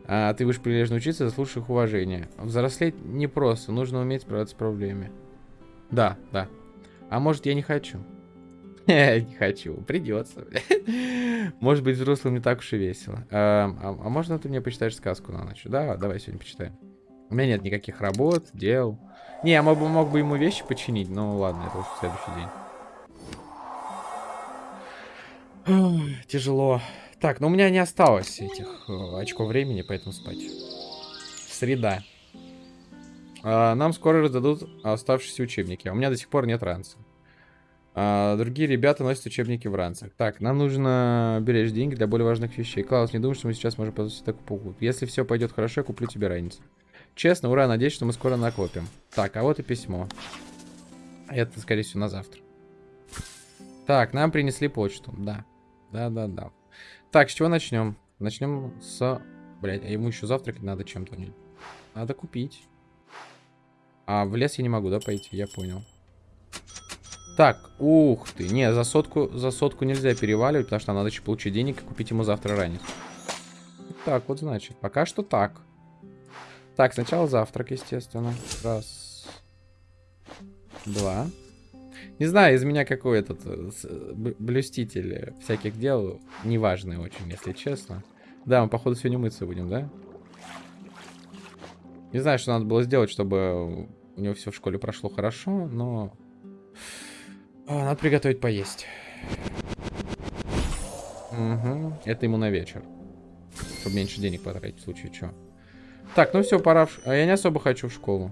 А ты будешь прилежно учиться, заслужишь их уважения. Взрослеть непросто, нужно уметь справляться с проблемами. Да, да. А может, я не хочу? Не хочу, придется. Может быть, взрослым не так уж и весело. А, а, а можно ты мне почитаешь сказку на ночь? Да, давай сегодня почитаем. У меня нет никаких работ, дел. Не, я мог бы, мог бы ему вещи починить, но ладно, это уже следующий день. Тяжело. Так, но у меня не осталось этих э, очков времени, поэтому спать. Среда. А, нам скоро раздадут оставшиеся учебники. У меня до сих пор нет ранца. А, другие ребята носят учебники в ранцах. Так, нам нужно беречь деньги для более важных вещей. Клаус, не думаю, что мы сейчас можем позволить такую покупку. Если все пойдет хорошо, я куплю тебе ранец. Честно, ура, надеюсь, что мы скоро накопим. Так, а вот и письмо. Это, скорее всего, на завтра. Так, нам принесли почту. Да. Да-да-да. Так, с чего начнем? Начнем с... Блять, а ему еще завтракать надо чем-то. Надо купить. А в лес я не могу, да, пойти? Я понял. Так, ух ты. Не, за сотку, за сотку нельзя переваливать, потому что надо еще получить денег и купить ему завтра ранец. Так, вот значит. Пока что так. Так, сначала завтрак, естественно. Раз. Два. Не знаю, из меня какой этот э, блюститель всяких дел. Неважный очень, если честно. Да, мы, походу, сегодня мыться будем, да? Не знаю, что надо было сделать, чтобы у него все в школе прошло хорошо, но... А, надо приготовить поесть. Угу. Это ему на вечер. Чтобы меньше денег потратить в случае чего. Так, ну все, пора. В... А я не особо хочу в школу.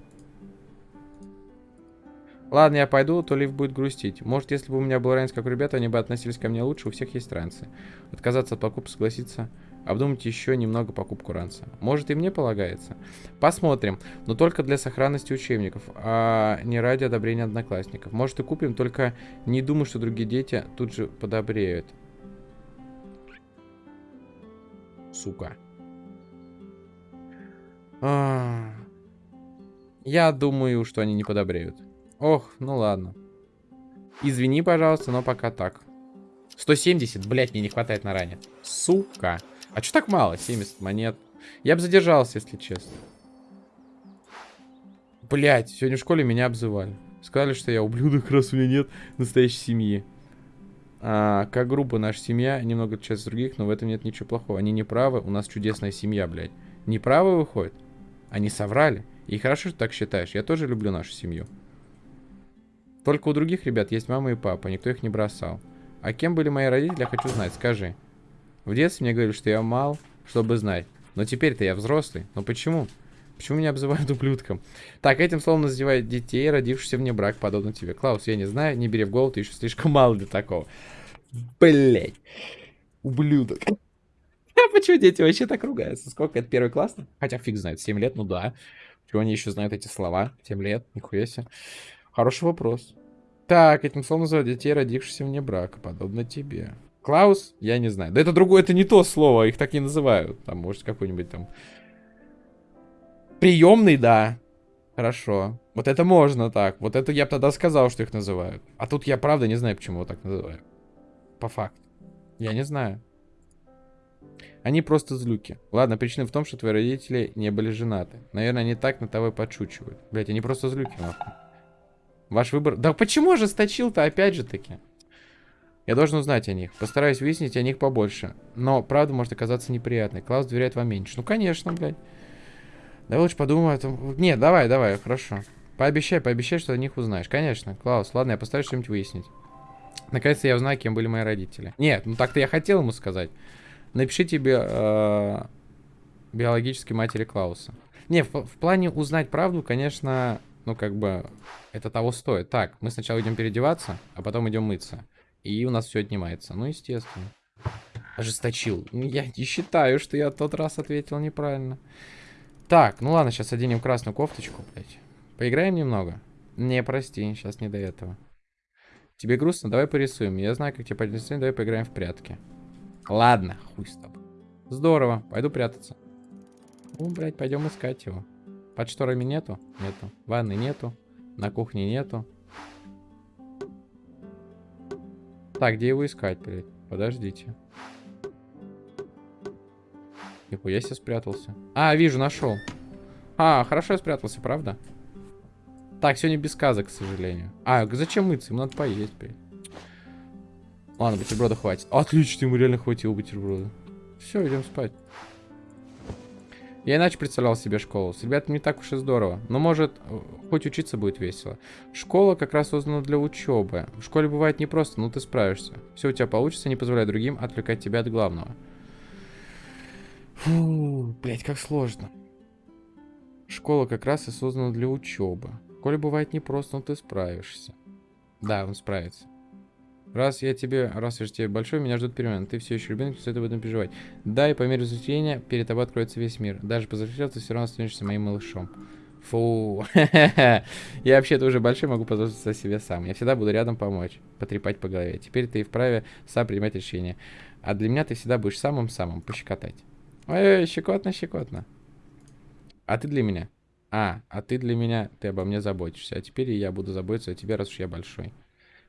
Ладно, я пойду, то Лив будет грустить. Может, если бы у меня был ранец, как у ребят, они бы относились ко мне лучше, у всех есть ранцы. Отказаться от покупки, согласиться, обдумать еще немного покупку ранца. Может, и мне полагается. Посмотрим, но только для сохранности учебников, а не ради одобрения одноклассников. Может, и купим, только не думаю, что другие дети тут же подобреют. Сука. А... Я думаю, что они не подобреют. Ох, ну ладно. Извини, пожалуйста, но пока так. 170, блядь, мне не хватает на ране. Сука. А что так мало? 70 монет. Я бы задержался, если честно. Блять, сегодня в школе меня обзывали. Сказали, что я ублюдок, раз у меня нет настоящей семьи. А, как группа наша семья немного от других, но в этом нет ничего плохого. Они не правы, у нас чудесная семья, блядь. Не правы выходит? Они соврали. И хорошо, что так считаешь. Я тоже люблю нашу семью. Только у других ребят есть мама и папа, никто их не бросал. А кем были мои родители, я хочу знать, скажи. В детстве мне говорили, что я мал, чтобы знать. Но теперь-то я взрослый. Но почему? Почему меня обзывают ублюдком? Так, этим словом называют детей, родившихся вне брак, подобно тебе. Клаус, я не знаю, не бери в голову, ты еще слишком мал для такого. Блять. Ублюдок. А почему дети вообще так ругаются? Сколько это первый класс? Хотя фиг знает, 7 лет, ну да. Чего они еще знают эти слова? 7 лет, нихуя себе. Хороший вопрос. Так, этим словом называют детей, родившихся вне брака, подобно тебе. Клаус? Я не знаю. Да это другое, это не то слово, их так не называют. Там, может, какой-нибудь там... Приемный, да. Хорошо. Вот это можно так. Вот это я бы тогда сказал, что их называют. А тут я правда не знаю, почему его так называю. По факту. Я не знаю. Они просто злюки. Ладно, причина в том, что твои родители не были женаты. Наверное, они так на того и подшучивают. Блять, они просто злюки. Ваш выбор... Да почему же сточил-то опять же таки? Я должен узнать о них. Постараюсь выяснить о них побольше. Но правда может оказаться неприятной. Клаус доверяет вам меньше. Ну, конечно, блядь. Давай лучше подумай о том... Нет, давай, давай, хорошо. Пообещай, пообещай, что о них узнаешь. Конечно, Клаус, ладно, я постараюсь что-нибудь выяснить. Наконец-то я узнаю, кем были мои родители. Нет, ну так-то я хотел ему сказать. Напишите би э биологической матери Клауса. Не, в, в плане узнать правду, конечно, ну как бы это того стоит. Так, мы сначала идем переодеваться, а потом идем мыться. И у нас все отнимается. Ну, естественно. Ожесточил. Я не считаю, что я тот раз ответил неправильно. Так, ну ладно, сейчас оденем красную кофточку, блядь. Поиграем немного? Не, прости, сейчас не до этого. Тебе грустно? Давай порисуем. Я знаю, как тебе поднять давай поиграем в прятки. Ладно, хуй с тобой. Здорово, пойду прятаться. Ну, блядь, пойдем искать его. Под шторами нету? Нету. Ванны нету. На кухне нету. Так, где его искать, блядь? Подождите. Нихуя себе спрятался. А, вижу, нашел. А, хорошо я спрятался, правда? Так, сегодня без сказок, к сожалению. А, зачем мыться? Ему надо поесть, блядь. Ладно, бутерброда хватит. Отлично, ему реально хватило бутерброда. Все, идем спать. Я иначе представлял себе школу. С ребятами не так уж и здорово. Но может, хоть учиться будет весело. Школа как раз создана для учебы. В школе бывает непросто, но ты справишься. Все у тебя получится, не позволяй другим отвлекать тебя от главного. Фу, блять, как сложно. Школа как раз и создана для учебы. В школе бывает непросто, но ты справишься. Да, он справится. Раз я тебе, раз я же тебе большой, меня ждут перемены. Ты все еще ребенок, стоит об этом переживать. Да, и по мере взросления перед тобой откроется весь мир. Даже повзрослев, ты все равно становишься моим малышом. Фу. я вообще-то уже большой, могу позаботиться о себе сам. Я всегда буду рядом помочь, потрепать по голове. Теперь ты вправе сам принимать решения. А для меня ты всегда будешь самым-самым пощекотать. Ой, щекотно, щекотно. А ты для меня? А, а ты для меня, ты обо мне заботишься. А теперь я буду заботиться о тебе, раз уж я большой.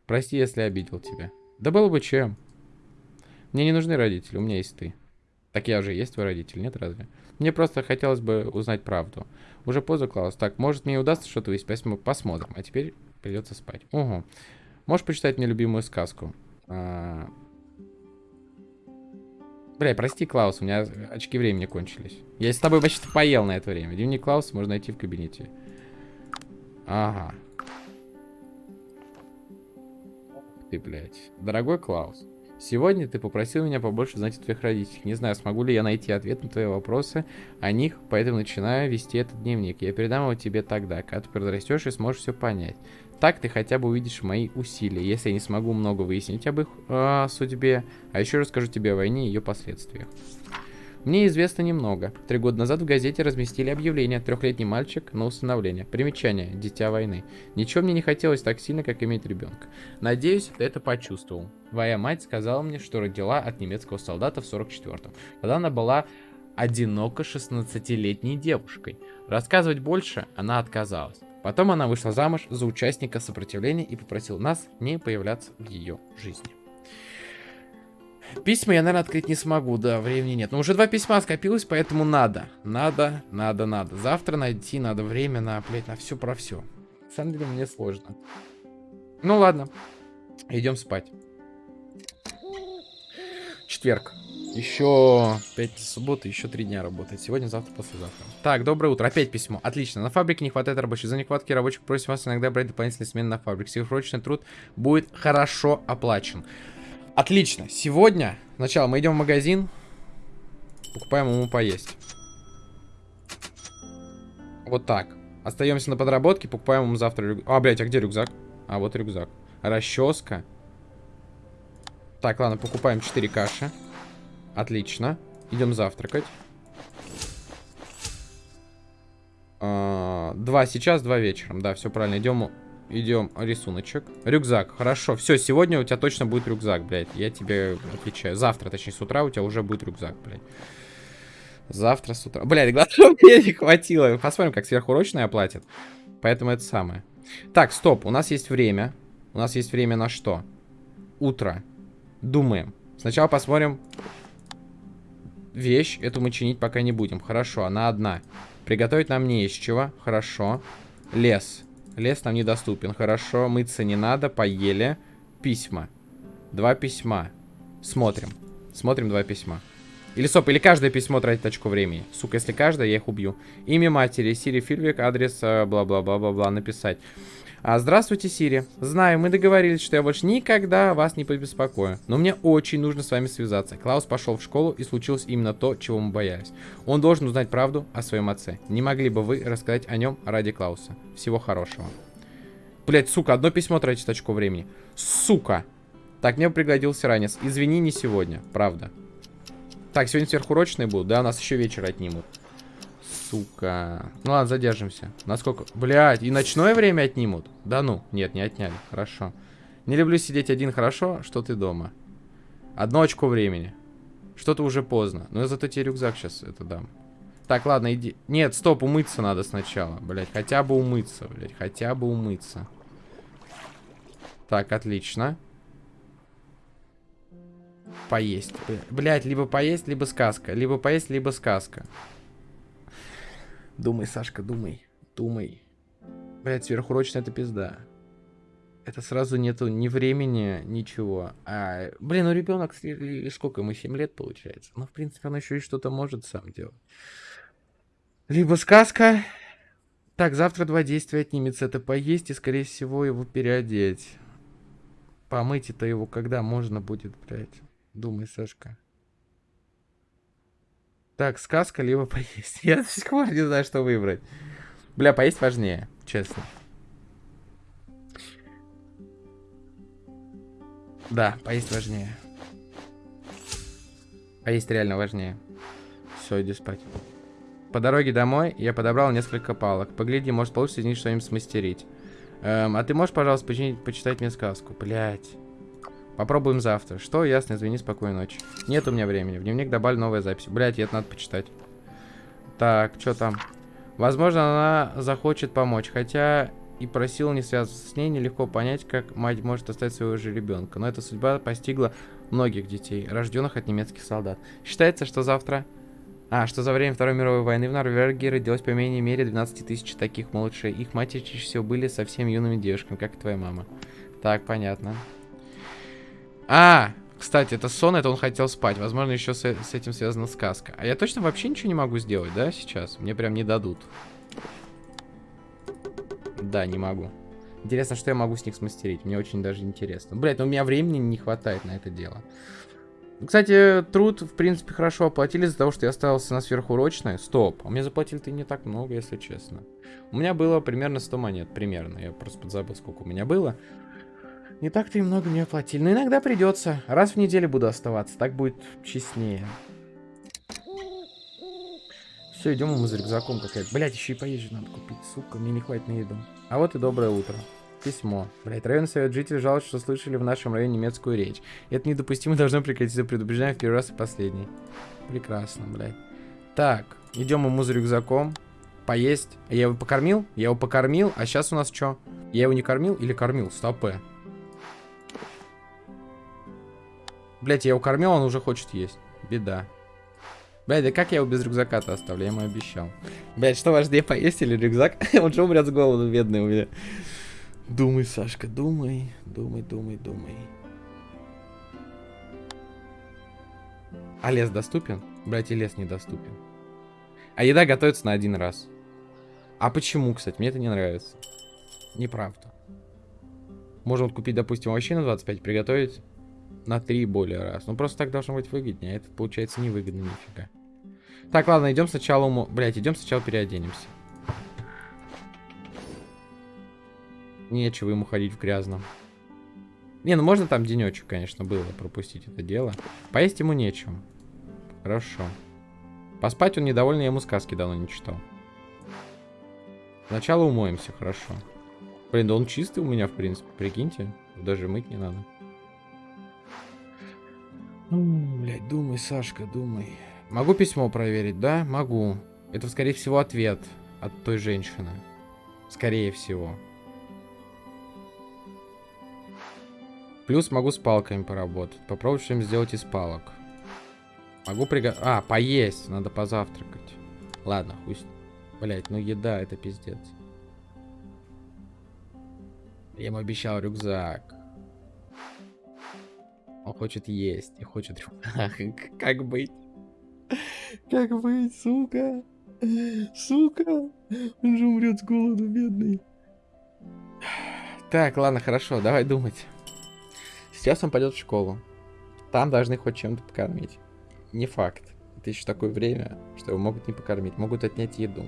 Прости, если обидел тебя. Да было бы чем. Мне не нужны родители, у меня есть ты. Так я уже есть твой родитель, нет разве? Мне просто хотелось бы узнать правду. Уже поздно, Клаус. Так, может мне удастся что-то выяснить, мы посмотрим. А теперь придется спать. Угу. Можешь почитать мне любимую сказку? А... Бля, прости, Клаус, у меня очки времени кончились. Я с тобой вообще-то поел на это время. Дневник Клауса можно найти в кабинете. Ага. Ты, блядь. Дорогой Клаус, сегодня ты попросил меня побольше знать о твоих родителях. Не знаю, смогу ли я найти ответ на твои вопросы о них, поэтому начинаю вести этот дневник. Я передам его тебе тогда, когда ты подрастешь и сможешь все понять. Так ты хотя бы увидишь мои усилия, если я не смогу много выяснить об их э, судьбе, а еще расскажу тебе о войне и ее последствиях. Мне известно немного. Три года назад в газете разместили объявление «Трехлетний мальчик на усыновление». Примечание «Дитя войны». Ничего мне не хотелось так сильно, как иметь ребенка. Надеюсь, ты это почувствовал. Твоя мать сказала мне, что родила от немецкого солдата в 44-м, когда она была одиноко 16-летней девушкой. Рассказывать больше она отказалась. Потом она вышла замуж за участника сопротивления и попросила нас не появляться в ее жизни. Письма я, наверное, открыть не смогу, да, времени нет. Но уже два письма скопилось, поэтому надо. Надо, надо, надо. Завтра найти надо время на, блядь, на все про все. На самом деле мне сложно. Ну ладно, идем спать. Четверг. Еще 5 субботы, еще 3 дня работает. Сегодня, завтра, послезавтра. Так, доброе утро. Опять письмо. Отлично. На фабрике не хватает рабочих. За нехватки рабочих просим вас иногда брать дополнительные смены на фабрике. Сверхурочный труд будет хорошо оплачен. Отлично. Сегодня, сначала мы идем в магазин, покупаем ему поесть. Вот так. Остаемся на подработке, покупаем ему завтра рюкзак. А, блядь, а где рюкзак? А, вот рюкзак. Расческа. Так, ладно, покупаем 4 каши. Отлично. Идем завтракать. А, два сейчас, два вечером. Да, все правильно. Идем Идем, рисуночек. Рюкзак, хорошо. Все, сегодня у тебя точно будет рюкзак, блядь. Я тебе отвечаю. Завтра, точнее, с утра у тебя уже будет рюкзак, блядь. Завтра с утра. Блядь, главное, мне не хватило. Посмотрим, как сверхурочные оплатят. Поэтому это самое. Так, стоп, у нас есть время. У нас есть время на что? Утро. Думаем. Сначала посмотрим вещь. Эту мы чинить пока не будем. Хорошо, она одна. Приготовить нам не из чего. Хорошо. Лес. Лес нам недоступен. Хорошо, мыться не надо. Поели. Письма. Два письма. Смотрим. Смотрим два письма. Или стоп, или каждое письмо тратит очко времени. Сука, если каждое, я их убью. Имя матери, Сири Фильвик, адрес, э, бла-бла-бла-бла-бла, написать. А, здравствуйте, Сири. Знаю, мы договорились, что я больше никогда вас не побеспокою. Но мне очень нужно с вами связаться. Клаус пошел в школу, и случилось именно то, чего мы боялись. Он должен узнать правду о своем отце. Не могли бы вы рассказать о нем ради Клауса? Всего хорошего. Блять, сука, одно письмо тратит очко времени. Сука. Так, мне пригодился ранец. Извини, не сегодня. Правда. Так, сегодня сверхурочные будут, да? Нас еще вечер отнимут. Сука. Ну ладно, задержимся. Насколько? Блядь, и ночное время отнимут? Да ну. Нет, не отняли. Хорошо. Не люблю сидеть один, хорошо, что ты дома. Одно очко времени. Что-то уже поздно. Но я зато тебе рюкзак сейчас это дам. Так, ладно, иди. Нет, стоп, умыться надо сначала. Блять, хотя бы умыться, блять, хотя бы умыться. Так, отлично. Поесть. Блять, либо поесть, либо сказка. Либо поесть, либо сказка. Думай, Сашка, думай. Думай. Блять, сверхурочная это пизда. Это сразу нету ни времени, ничего. А, блин, ну ребенок, сколько ему, 7 лет получается? Ну, в принципе, он еще и что-то может сам делать. Либо сказка. Так, завтра два действия отнимется. Это поесть и, скорее всего, его переодеть. Помыть это его когда можно будет, блядь. Думай, Сашка. Так, сказка, либо поесть. Я до сих пор не знаю, что выбрать. Бля, поесть важнее, честно. Да, поесть важнее. Поесть реально важнее. Все, иди спать. По дороге домой я подобрал несколько палок. Погляди, может получится из них что-нибудь смастерить. Эм, а ты можешь, пожалуйста, починить, почитать мне сказку? Блять. Попробуем завтра. Что? Ясно, извини, спокойной ночи. Нет у меня времени. В дневник добавили новая запись. Блять, это надо почитать. Так, что там? Возможно, она захочет помочь. Хотя и просил не связываться с ней, нелегко понять, как мать может оставить своего же ребенка. Но эта судьба постигла многих детей, рожденных от немецких солдат. Считается, что завтра... А, что за время Второй мировой войны в Норвегии родилось по менее мере 12 тысяч таких малышей. Их матери чаще всего были совсем юными девушками, как и твоя мама. Так, понятно. А, кстати, это сон, это он хотел спать. Возможно, еще с, с этим связана сказка. А я точно вообще ничего не могу сделать, да, сейчас? Мне прям не дадут. Да, не могу. Интересно, что я могу с них смастерить. Мне очень даже интересно. Блять, но у меня времени не хватает на это дело. Кстати, труд, в принципе, хорошо оплатили из-за того, что я остался на сверхурочное. Стоп, а мне заплатили-то не так много, если честно. У меня было примерно 100 монет, примерно. Я просто подзабыл, сколько у меня было. Не так-то и много мне оплатили. Но иногда придется. Раз в неделю буду оставаться. Так будет честнее. Все, идем мы за рюкзаком какая-то. Блять, еще и поезжу надо купить. Сука, мне не хватит на еду. А вот и доброе утро. Письмо. Блять, районный совет жителей жалуется, что слышали в нашем районе немецкую речь. Это недопустимо, должно прекратиться. Предупреждаем в первый раз и последний. Прекрасно, блядь. Так, идем мы за рюкзаком. Поесть. Я его покормил? Я его покормил. А сейчас у нас что? Я его не кормил или кормил? Стопэ. Блять, я его кормил, он уже хочет есть. Беда. Блять, да как я его без рюкзака-то оставлю? Я ему обещал. Блять, что важнее, поесть или рюкзак? он же умрет с голоду, бедный у меня. Думай, Сашка, думай. Думай, думай, думай. А лес доступен? Блять, и лес недоступен. А еда готовится на один раз. А почему, кстати? Мне это не нравится. Неправда. Можно купить, допустим, овощей на 25, приготовить на 3 более раз. Ну, просто так должно быть выгоднее. А это получается невыгодно нифига. Так, ладно, идем сначала уму... Блять, идем сначала переоденемся. Нечего ему ходить в грязном. Не, ну можно там денечек, конечно, было пропустить это дело. Поесть ему нечего. Хорошо. Поспать он недовольный, я ему сказки давно не читал. Сначала умоемся, хорошо. Блин, да он чистый у меня, в принципе, прикиньте. Даже мыть не надо. Ну, блядь, думай, Сашка, думай. Могу письмо проверить, да? Могу. Это, скорее всего, ответ от той женщины. Скорее всего. Плюс могу с палками поработать. Попробовать что-нибудь сделать из палок. Могу приго... А, поесть. Надо позавтракать. Ладно, хуй Блять, ну еда, это пиздец. Я ему обещал рюкзак. Он хочет есть и хочет. Как быть? Как быть, сука? Сука! Он же умрет с голоду, бедный. Так, ладно, хорошо, давай думать. Сейчас он пойдет в школу. Там должны хоть чем-то покормить. Не факт. Это еще такое время, что его могут не покормить, могут отнять еду.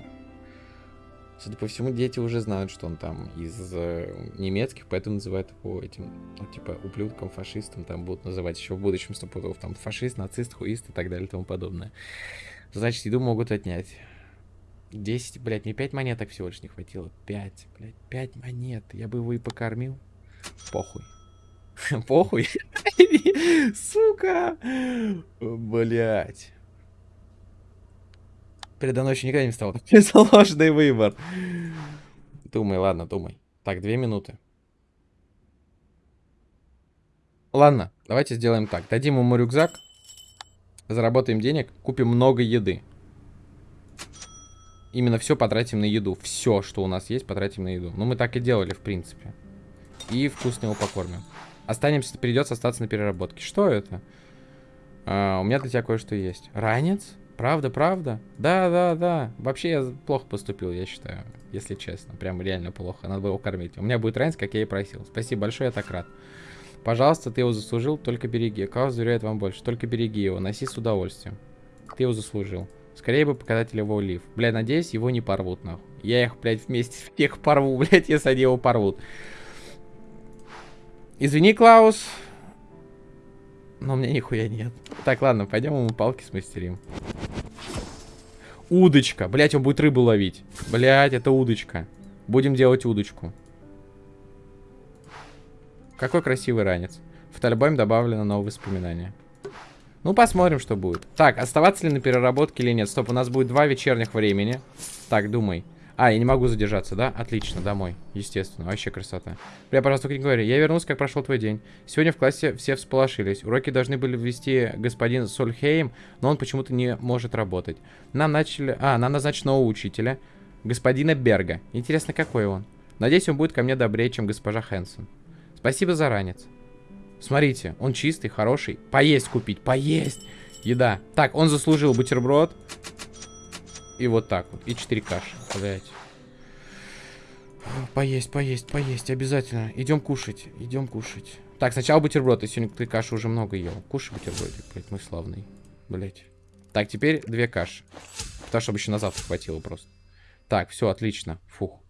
Судя по всему, дети уже знают, что он там из э, немецких, поэтому называют его этим, ну, типа, ублюдком, фашистом, там будут называть еще в будущем стопудов, там, фашист, нацист, хуист и так далее и тому подобное. Значит, еду могут отнять. 10, блядь, мне 5 монеток всего лишь не хватило. 5, блядь, 5 монет. Я бы его и покормил. Похуй. Похуй. Сука. Блять. Передо мной еще никогда не встал. Такой сложный выбор. Думай, ладно, думай. Так, две минуты. Ладно, давайте сделаем так. Дадим ему рюкзак. Заработаем денег. Купим много еды. Именно все потратим на еду. Все, что у нас есть, потратим на еду. Ну, мы так и делали, в принципе. И вкусно его покормим. Останемся, придется остаться на переработке. Что это? А, у меня для тебя кое-что есть. Ранец? Правда, правда? Да, да, да. Вообще я плохо поступил, я считаю. Если честно. Прям реально плохо. Надо было его кормить. У меня будет ранец, как я и просил. Спасибо большое, я так рад. Пожалуйста, ты его заслужил, только береги. Каус доверяет вам больше. Только береги его, носи с удовольствием. Ты его заслужил. Скорее бы показатель его лив. Бля, надеюсь, его не порвут, нахуй. Я их, блядь, вместе всех порву, блядь, если они его порвут. Извини, Клаус. Но у меня нихуя нет. Так, ладно, пойдем ему палки смастерим. Удочка. Блять, он будет рыбу ловить. Блять, это удочка. Будем делать удочку. Какой красивый ранец. В альбоме добавлено новые воспоминания. Ну, посмотрим, что будет. Так, оставаться ли на переработке или нет? Стоп, у нас будет два вечерних времени. Так, думай. А, я не могу задержаться, да? Отлично, домой. Естественно, вообще красота. Бля, пожалуйста, не говори. Я вернулся, как прошел твой день. Сегодня в классе все всполошились. Уроки должны были ввести господин Сольхейм, но он почему-то не может работать. Нам начали... А, нам назначили нового учителя. Господина Берга. Интересно, какой он? Надеюсь, он будет ко мне добрее, чем госпожа Хэнсон. Спасибо за ранец. Смотрите, он чистый, хороший. Поесть купить, поесть. Еда. Так, он заслужил бутерброд. И вот так вот. И 4 каши. Блять. Поесть, поесть, поесть. Обязательно. Идем кушать. Идем кушать. Так, сначала бутерброд. Ты сегодня ты каши уже много ел. Кушай бутербродик, блядь, мой славный. Блять. Так, теперь две каши. Потому чтобы еще на завтра хватило просто. Так, все, отлично. Фух.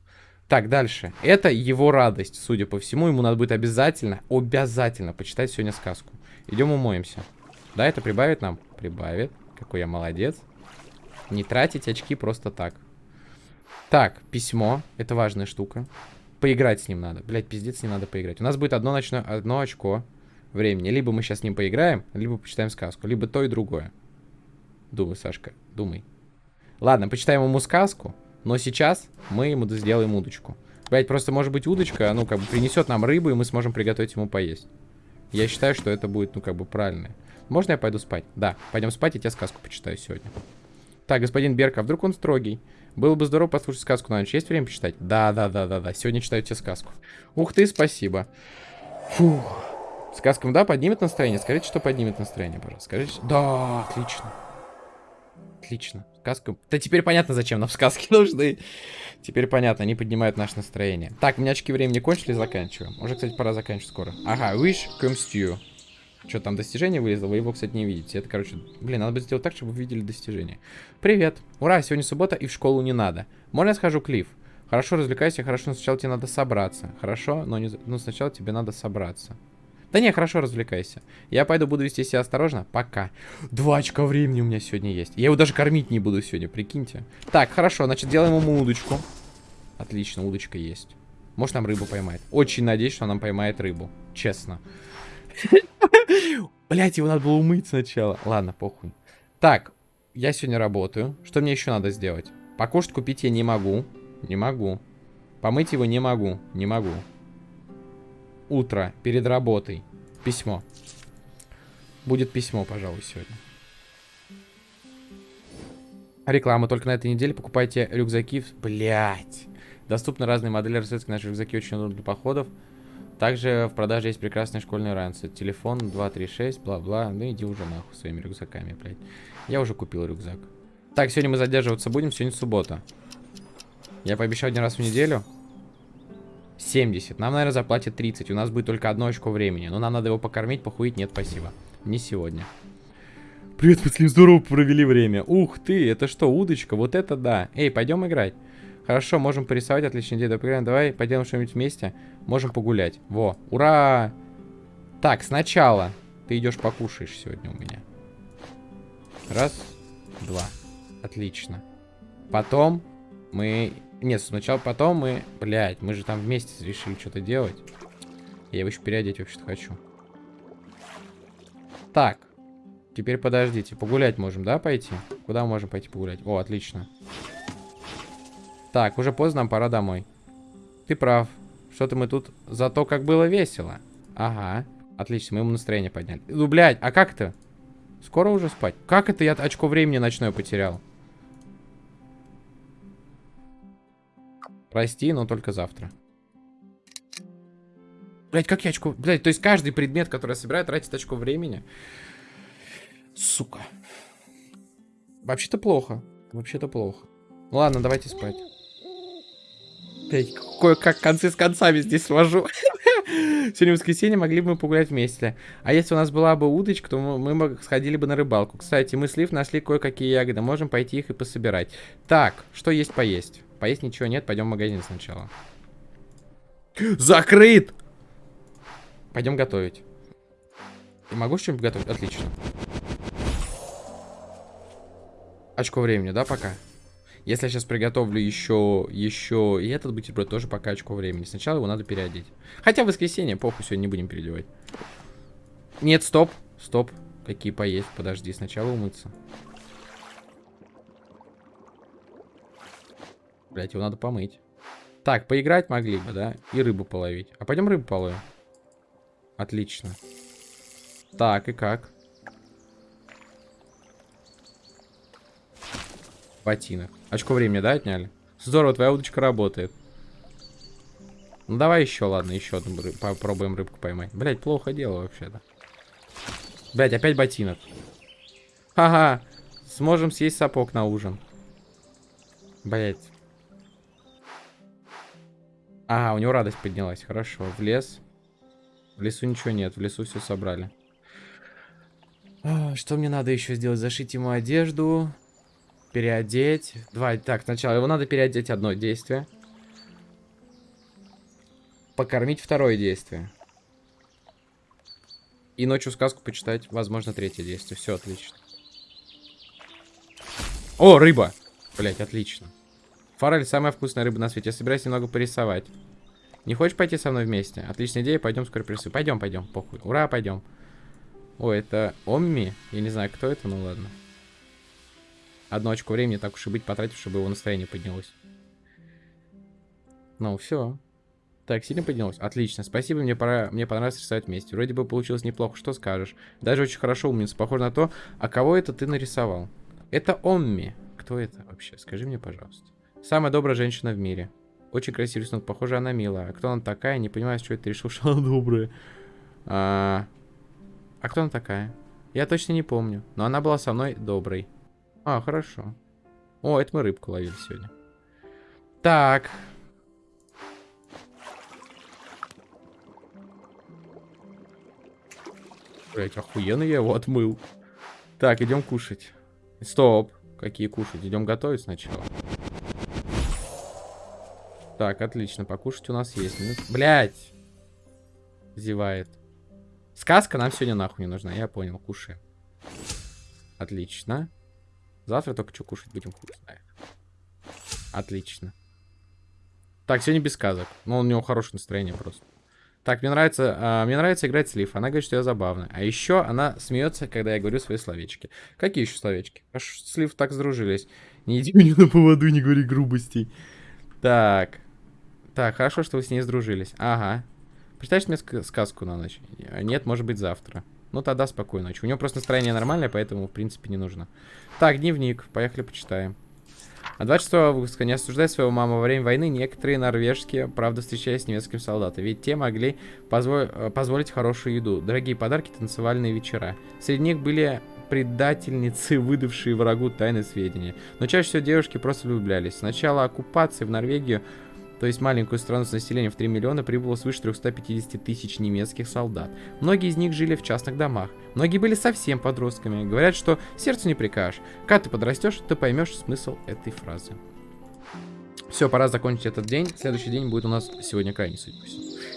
Так, дальше. Это его радость, судя по всему. Ему надо будет обязательно, обязательно почитать сегодня сказку. Идем умоемся. Да, это прибавит нам? Прибавит. Какой я молодец. Не тратить очки просто так. Так, письмо. Это важная штука. Поиграть с ним надо. Блять, пиздец, не надо поиграть. У нас будет одно, ночное, одно очко времени. Либо мы сейчас с ним поиграем, либо почитаем сказку. Либо то и другое. Думай, Сашка, думай. Ладно, почитаем ему сказку. Но сейчас мы ему сделаем удочку. Блять, просто может быть удочка, ну, как бы принесет нам рыбу, и мы сможем приготовить ему поесть. Я считаю, что это будет, ну, как бы правильно. Можно я пойду спать? Да, пойдем спать, и тебе сказку почитаю сегодня. Так, господин Берка, а вдруг он строгий? Было бы здорово послушать сказку на ночь. Есть время почитать? Да, да, да, да, да. Сегодня читаю тебе сказку. Ух ты, спасибо. Фух. Сказкам, да, поднимет настроение? Скажите, что поднимет настроение, пожалуйста. Скажите. Да, отлично. Отлично. Сказка. Да теперь понятно, зачем нам сказки нужны. Теперь понятно, они поднимают наше настроение. Так, у меня очки времени кончились, заканчиваем. Уже, кстати, пора заканчивать скоро. Ага, wish comes to you. Что там, достижение вылезло? Вы его, кстати, не видите. Это, короче... Блин, надо бы сделать так, чтобы вы видели достижение. Привет. Ура, сегодня суббота и в школу не надо. Можно я схожу, Клифф? Хорошо, развлекайся, хорошо, но сначала тебе надо собраться. Хорошо, но, не... но сначала тебе надо собраться. Да не, хорошо, развлекайся. Я пойду, буду вести себя осторожно. Пока. Два очка времени у меня сегодня есть. Я его даже кормить не буду сегодня, прикиньте. Так, хорошо, значит, делаем ему удочку. Отлично, удочка есть. Может, нам рыбу поймает. Очень надеюсь, что нам поймает рыбу. Честно. Блять, его надо было умыть сначала. Ладно, похуй. Так, я сегодня работаю. Что мне еще надо сделать? Покушать купить я не могу. Не могу. Помыть его не могу. Не могу. Утро. Перед работой. Письмо. Будет письмо, пожалуй, сегодня. Реклама. Только на этой неделе покупайте рюкзаки. Блять. Доступны разные модели расцветки. Наши рюкзаки очень удобны для походов. Также в продаже есть прекрасные школьные ранцы. Телефон 236, бла-бла. Ну иди уже нахуй своими рюкзаками, блядь. Я уже купил рюкзак. Так, сегодня мы задерживаться будем. Сегодня суббота. Я пообещал один раз в неделю. 70. Нам, наверное, заплатят 30. У нас будет только одно очко времени. Но нам надо его покормить, похуить. Нет, спасибо. Не сегодня. Привет, мы здорово провели время. Ух ты, это что, удочка? Вот это да. Эй, пойдем играть. Хорошо, можем порисовать, отличная идея. Давай, давай пойдем что-нибудь вместе. Можем погулять. Во, ура! Так, сначала ты идешь покушаешь сегодня у меня. Раз, два. Отлично. Потом мы... Нет, сначала потом мы... Блядь, мы же там вместе решили что-то делать. Я его еще переодеть вообще-то хочу. Так. Теперь подождите. Погулять можем, да, пойти? Куда мы можем пойти погулять? О, отлично. Так, уже поздно, нам пора домой. Ты прав. Что-то мы тут... Зато как было весело. Ага. Отлично, мы ему настроение подняли. Ну, блядь, а как это? Скоро уже спать? Как это я очко времени ночное потерял? Прости, но только завтра. Блять, как я очко... Блять, то есть каждый предмет, который я собираю, тратит очко времени. Сука. Вообще-то плохо. Вообще-то плохо. ладно, давайте спать. Блять, кое-как концы с концами здесь свожу. Сегодня воскресенье, могли бы мы погулять вместе. А если у нас была бы удочка, то мы, мы сходили бы на рыбалку. Кстати, мы с Лив нашли кое-какие ягоды. Можем пойти их и пособирать. Так, что есть поесть? Поесть ничего нет, пойдем в магазин сначала. Закрыт! Пойдем готовить. Могу что-нибудь готовить? Отлично. Очко времени, да, пока? Если я сейчас приготовлю еще, еще и этот бутерброд, тоже пока очко времени. Сначала его надо переодеть. Хотя в воскресенье, похуй, сегодня не будем переодевать. Нет, стоп, стоп. Какие поесть? Подожди, сначала умыться. Блять, его надо помыть. Так, поиграть могли бы, да? И рыбу половить. А пойдем рыбу половим. Отлично. Так, и как? Ботинок. Очко времени, да, отняли? Здорово, твоя удочка работает. Ну давай еще, ладно, еще одну рыб... попробуем рыбку поймать. Блять, плохо дело вообще-то. Блять, опять ботинок. Ага, сможем съесть сапог на ужин. Блять. А, у него радость поднялась. Хорошо. В лес. В лесу ничего нет. В лесу все собрали. А, что мне надо еще сделать? Зашить ему одежду. Переодеть. Два. Так, сначала его надо переодеть одно действие. Покормить второе действие. И ночью сказку почитать, возможно, третье действие. Все отлично. О, рыба! Блять, отлично. Форель самая вкусная рыба на свете. Я собираюсь немного порисовать. Не хочешь пойти со мной вместе? Отличная идея, пойдем скоро порисуем. Пойдем, пойдем, похуй. Ура, пойдем. О, это Омми? Я не знаю, кто это, ну ладно. Одно очко времени, так уж и быть, потратив, чтобы его настроение поднялось. Ну, все. Так, сильно поднялось? Отлично. Спасибо, мне пора, мне понравилось рисовать вместе. Вроде бы получилось неплохо, что скажешь. Даже очень хорошо, умница. Похоже на то, а кого это ты нарисовал? Это Омми. Кто это вообще? Скажи мне, пожалуйста. Самая добрая женщина в мире. Очень красивый рисунок. Похоже, она милая. А кто она такая? Не понимаю, что это решил, что она добрая. А... а кто она такая? Я точно не помню. Но она была со мной доброй. А, хорошо. О, это мы рыбку ловили сегодня. Так. Блять, охуенно я его отмыл. Так, идем кушать. Стоп. Какие кушать? Идем готовить сначала. Так, отлично. Покушать у нас есть. Минут... Блять! Зевает. Сказка нам сегодня нахуй не нужна. Я понял, кушаем. Отлично. Завтра только что кушать будем, хуй знает. Отлично. Так, сегодня без сказок. Но у него хорошее настроение просто. Так, мне нравится, а, мне нравится играть с Лив. Она говорит, что я забавная. А еще она смеется, когда я говорю свои словечки. Какие еще словечки? Аж с Лив так сдружились. Не иди мне на поводу, не говори грубостей. Так. Так, хорошо, что вы с ней сдружились. Ага. Прочитаешь мне сказку на ночь? Нет, может быть, завтра. Ну, тогда спокойной ночи. У него просто настроение нормальное, поэтому, в принципе, не нужно. Так, дневник. Поехали, почитаем. А 26 августа, не осуждая своего маму во время войны, некоторые норвежские, правда, встречались с немецкими солдатами. Ведь те могли позво э, позволить хорошую еду, дорогие подарки, танцевальные вечера. Среди них были предательницы, выдавшие врагу тайны сведения. Но чаще всего девушки просто влюблялись. С начала оккупации в Норвегию то есть маленькую страну с населением в 3 миллиона, прибыло свыше 350 тысяч немецких солдат. Многие из них жили в частных домах. Многие были совсем подростками. Говорят, что сердцу не прикажешь. Когда ты подрастешь, ты поймешь смысл этой фразы. Все, пора закончить этот день. Следующий день будет у нас сегодня крайний, судя.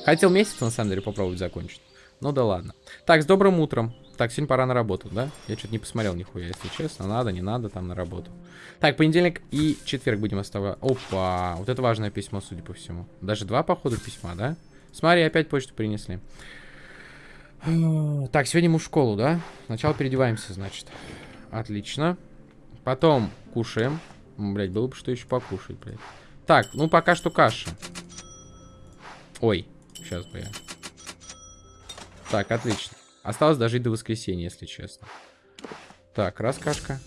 Хотел месяц, на самом деле, попробовать закончить. Ну да ладно. Так, с добрым утром. Так, сегодня пора на работу, да? Я что-то не посмотрел нихуя, если честно. Надо, не надо, там на работу. Так, понедельник и четверг будем оставлять. Опа, вот это важное письмо, судя по всему. Даже два, походу, письма, да? Смотри, опять почту принесли. Так, сегодня мы в школу, да? Сначала переодеваемся, значит. Отлично. Потом кушаем. Блять, было бы что еще покушать, блядь. Так, ну пока что каша. Ой, сейчас бы я. Так, отлично. Осталось дожить до воскресенья, если честно. Так, раз кашка.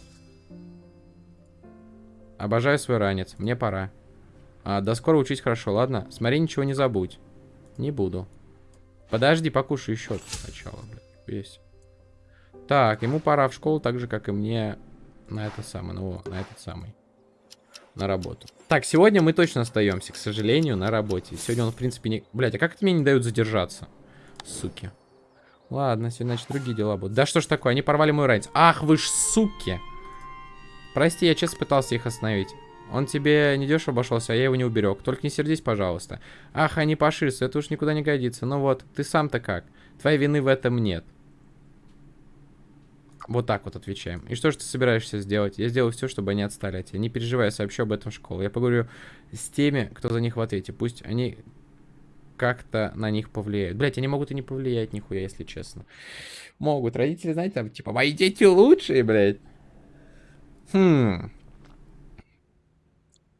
Обожаю свой ранец. Мне пора. А, до скоро учить хорошо, ладно? Смотри, ничего не забудь. Не буду. Подожди, покушай еще сначала, блядь. Есть. Так, ему пора в школу, так же, как и мне на это самое, ну, на этот самый. На работу. Так, сегодня мы точно остаемся, к сожалению, на работе. Сегодня он, в принципе, не... Блядь, а как это мне не дают задержаться? Суки. Ладно, сегодня, значит, другие дела будут. Да что ж такое, они порвали мой ранец. Ах, вы ж суки! Прости, я честно пытался их остановить. Он тебе не дешево обошелся, а я его не уберег. Только не сердись, пожалуйста. Ах, они поширятся, это уж никуда не годится. Ну вот, ты сам-то как? Твоей вины в этом нет. Вот так вот отвечаем. И что же ты собираешься сделать? Я сделаю все, чтобы они отстали от тебя. Не переживай, сообщу об этом в школу. Я поговорю с теми, кто за них в ответе. Пусть они как-то на них повлияют. Блять, они могут и не повлиять нихуя, если честно. Могут. Родители, знаете, там, типа, мои дети лучшие, блядь. Хм.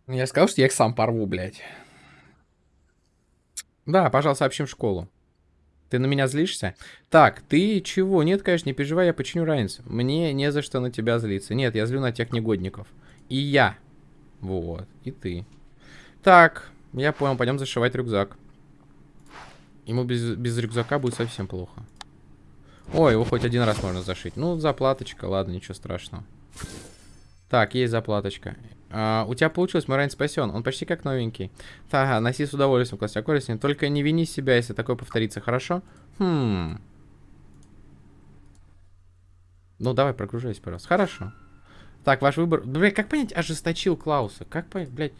Я сказал, что я их сам порву, блядь. Да, пожалуйста, сообщим в школу. Ты на меня злишься? Так, ты чего? Нет, конечно, не переживай, я починю ранец. Мне не за что на тебя злиться. Нет, я злю на тех негодников. И я. Вот, и ты. Так, я понял, пойдем зашивать рюкзак. Ему без, без рюкзака будет совсем плохо. Ой, его хоть один раз можно зашить. Ну, заплаточка, ладно, ничего страшного. Так, есть заплаточка. А, у тебя получилось, мой ранец спасен. Он почти как новенький. Ага, носи с удовольствием, класс аккуратнее. Только не вини себя, если такое повторится, хорошо? Хм. Ну, давай, прогружайся, пожалуйста. Хорошо. Так, ваш выбор... Блядь, как понять, ожесточил Клауса? Как понять, блядь...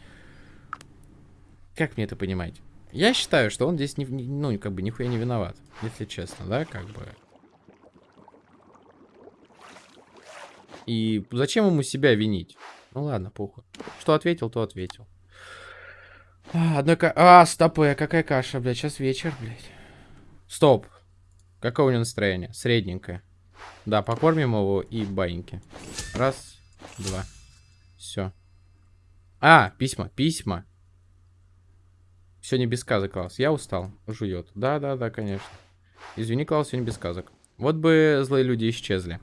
Как мне это понимать? Я считаю, что он здесь, не, ну, как бы, нихуя не виноват. Если честно, да, как бы. И зачем ему себя винить? Ну ладно, похуй. Что ответил, то ответил. А, одной ка... А, стопы, какая каша, блядь, сейчас вечер, блядь. Стоп. Какое у него настроение? Средненькое. Да, покормим его и баиньки. Раз, два. Все. А, письма, письма. Сегодня без сказок, Клаус. Я устал. Жует. Да-да-да, конечно. Извини, Клаус, сегодня без сказок. Вот бы злые люди исчезли.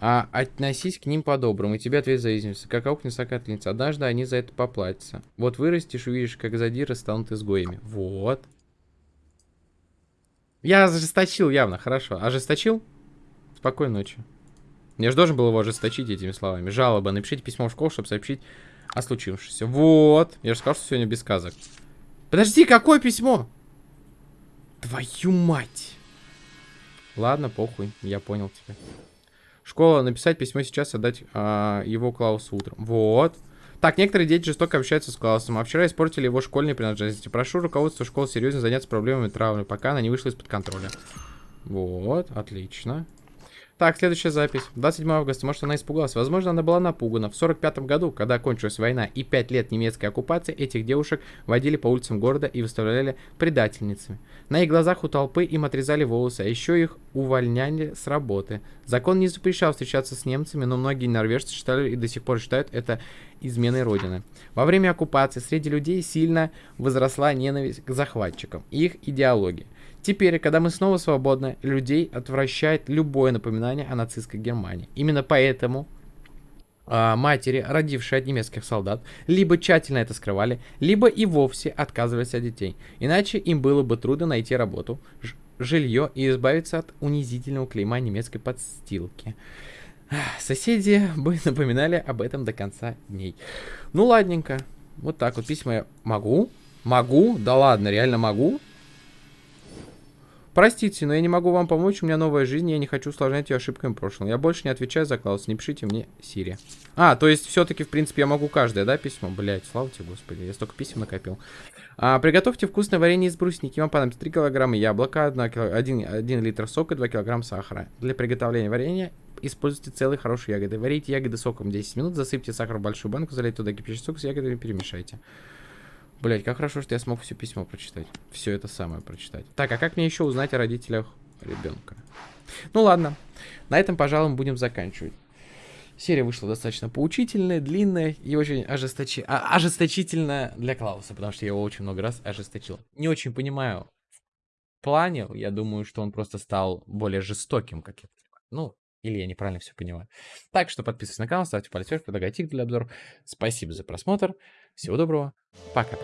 А относись к ним по-доброму, и тебе ответ зависимости. Как аук не сокатница. Однажды они за это поплатятся. Вот вырастешь, увидишь, как задиры станут изгоями. Вот. Я ожесточил явно, хорошо. Ожесточил? Спокойной ночи. Я же должен был его ожесточить этими словами. Жалоба. Напишите письмо в школу, чтобы сообщить о случившемся. Вот. Я же сказал, что сегодня без сказок. Подожди, какое письмо? Твою мать. Ладно, похуй, я понял тебя. Школа, написать письмо сейчас, отдать а, его Клаусу утром. Вот. Так, некоторые дети жестоко общаются с Клаусом, а вчера испортили его школьные принадлежности. Прошу руководство школы серьезно заняться проблемами травмы, пока она не вышла из-под контроля. Вот, отлично. Так, следующая запись. 27 августа. Может, она испугалась. Возможно, она была напугана. В 45 году, когда кончилась война и 5 лет немецкой оккупации, этих девушек водили по улицам города и выставляли предательницами. На их глазах у толпы им отрезали волосы, а еще их увольняли с работы. Закон не запрещал встречаться с немцами, но многие норвежцы считали и до сих пор считают это изменой Родины. Во время оккупации среди людей сильно возросла ненависть к захватчикам и их идеологии. Теперь, когда мы снова свободны, людей отвращает любое напоминание о нацистской Германии. Именно поэтому а, матери, родившие от немецких солдат, либо тщательно это скрывали, либо и вовсе отказывались от детей. Иначе им было бы трудно найти работу, жилье и избавиться от унизительного клейма немецкой подстилки. Соседи бы напоминали об этом до конца дней. Ну, ладненько. Вот так вот письма я могу. Могу? Да ладно, реально могу. Простите, но я не могу вам помочь, у меня новая жизнь, я не хочу усложнять ее ошибками прошлого. Я больше не отвечаю за Клаус, не пишите мне Сири. А, то есть все-таки, в принципе, я могу каждое, да, письмо? Блять, слава тебе, господи, я столько писем накопил. А, приготовьте вкусное варенье из брусники. Вам понадобится 3 килограмма яблока, 1, кило... 1, 1 литр сока, 2 килограмма сахара. Для приготовления варенья используйте целые хорошие ягоды. Варите ягоды соком 10 минут, засыпьте сахар в большую банку, залейте туда кипящий сок с ягодами и перемешайте. Блять, как хорошо, что я смог все письмо прочитать. Все это самое прочитать. Так, а как мне еще узнать о родителях ребенка? Ну ладно, на этом, пожалуй, будем заканчивать. Серия вышла достаточно поучительная, длинная и очень ожесточи... а, ожесточительная для Клауса, потому что я его очень много раз ожесточил. Не очень понимаю в плане, я думаю, что он просто стал более жестоким, как я понимаю. Ну, или я неправильно все понимаю. Так что подписывайтесь на канал, ставьте палец вверх, предлагайте для обзора. Спасибо за просмотр. Всего доброго. Пока.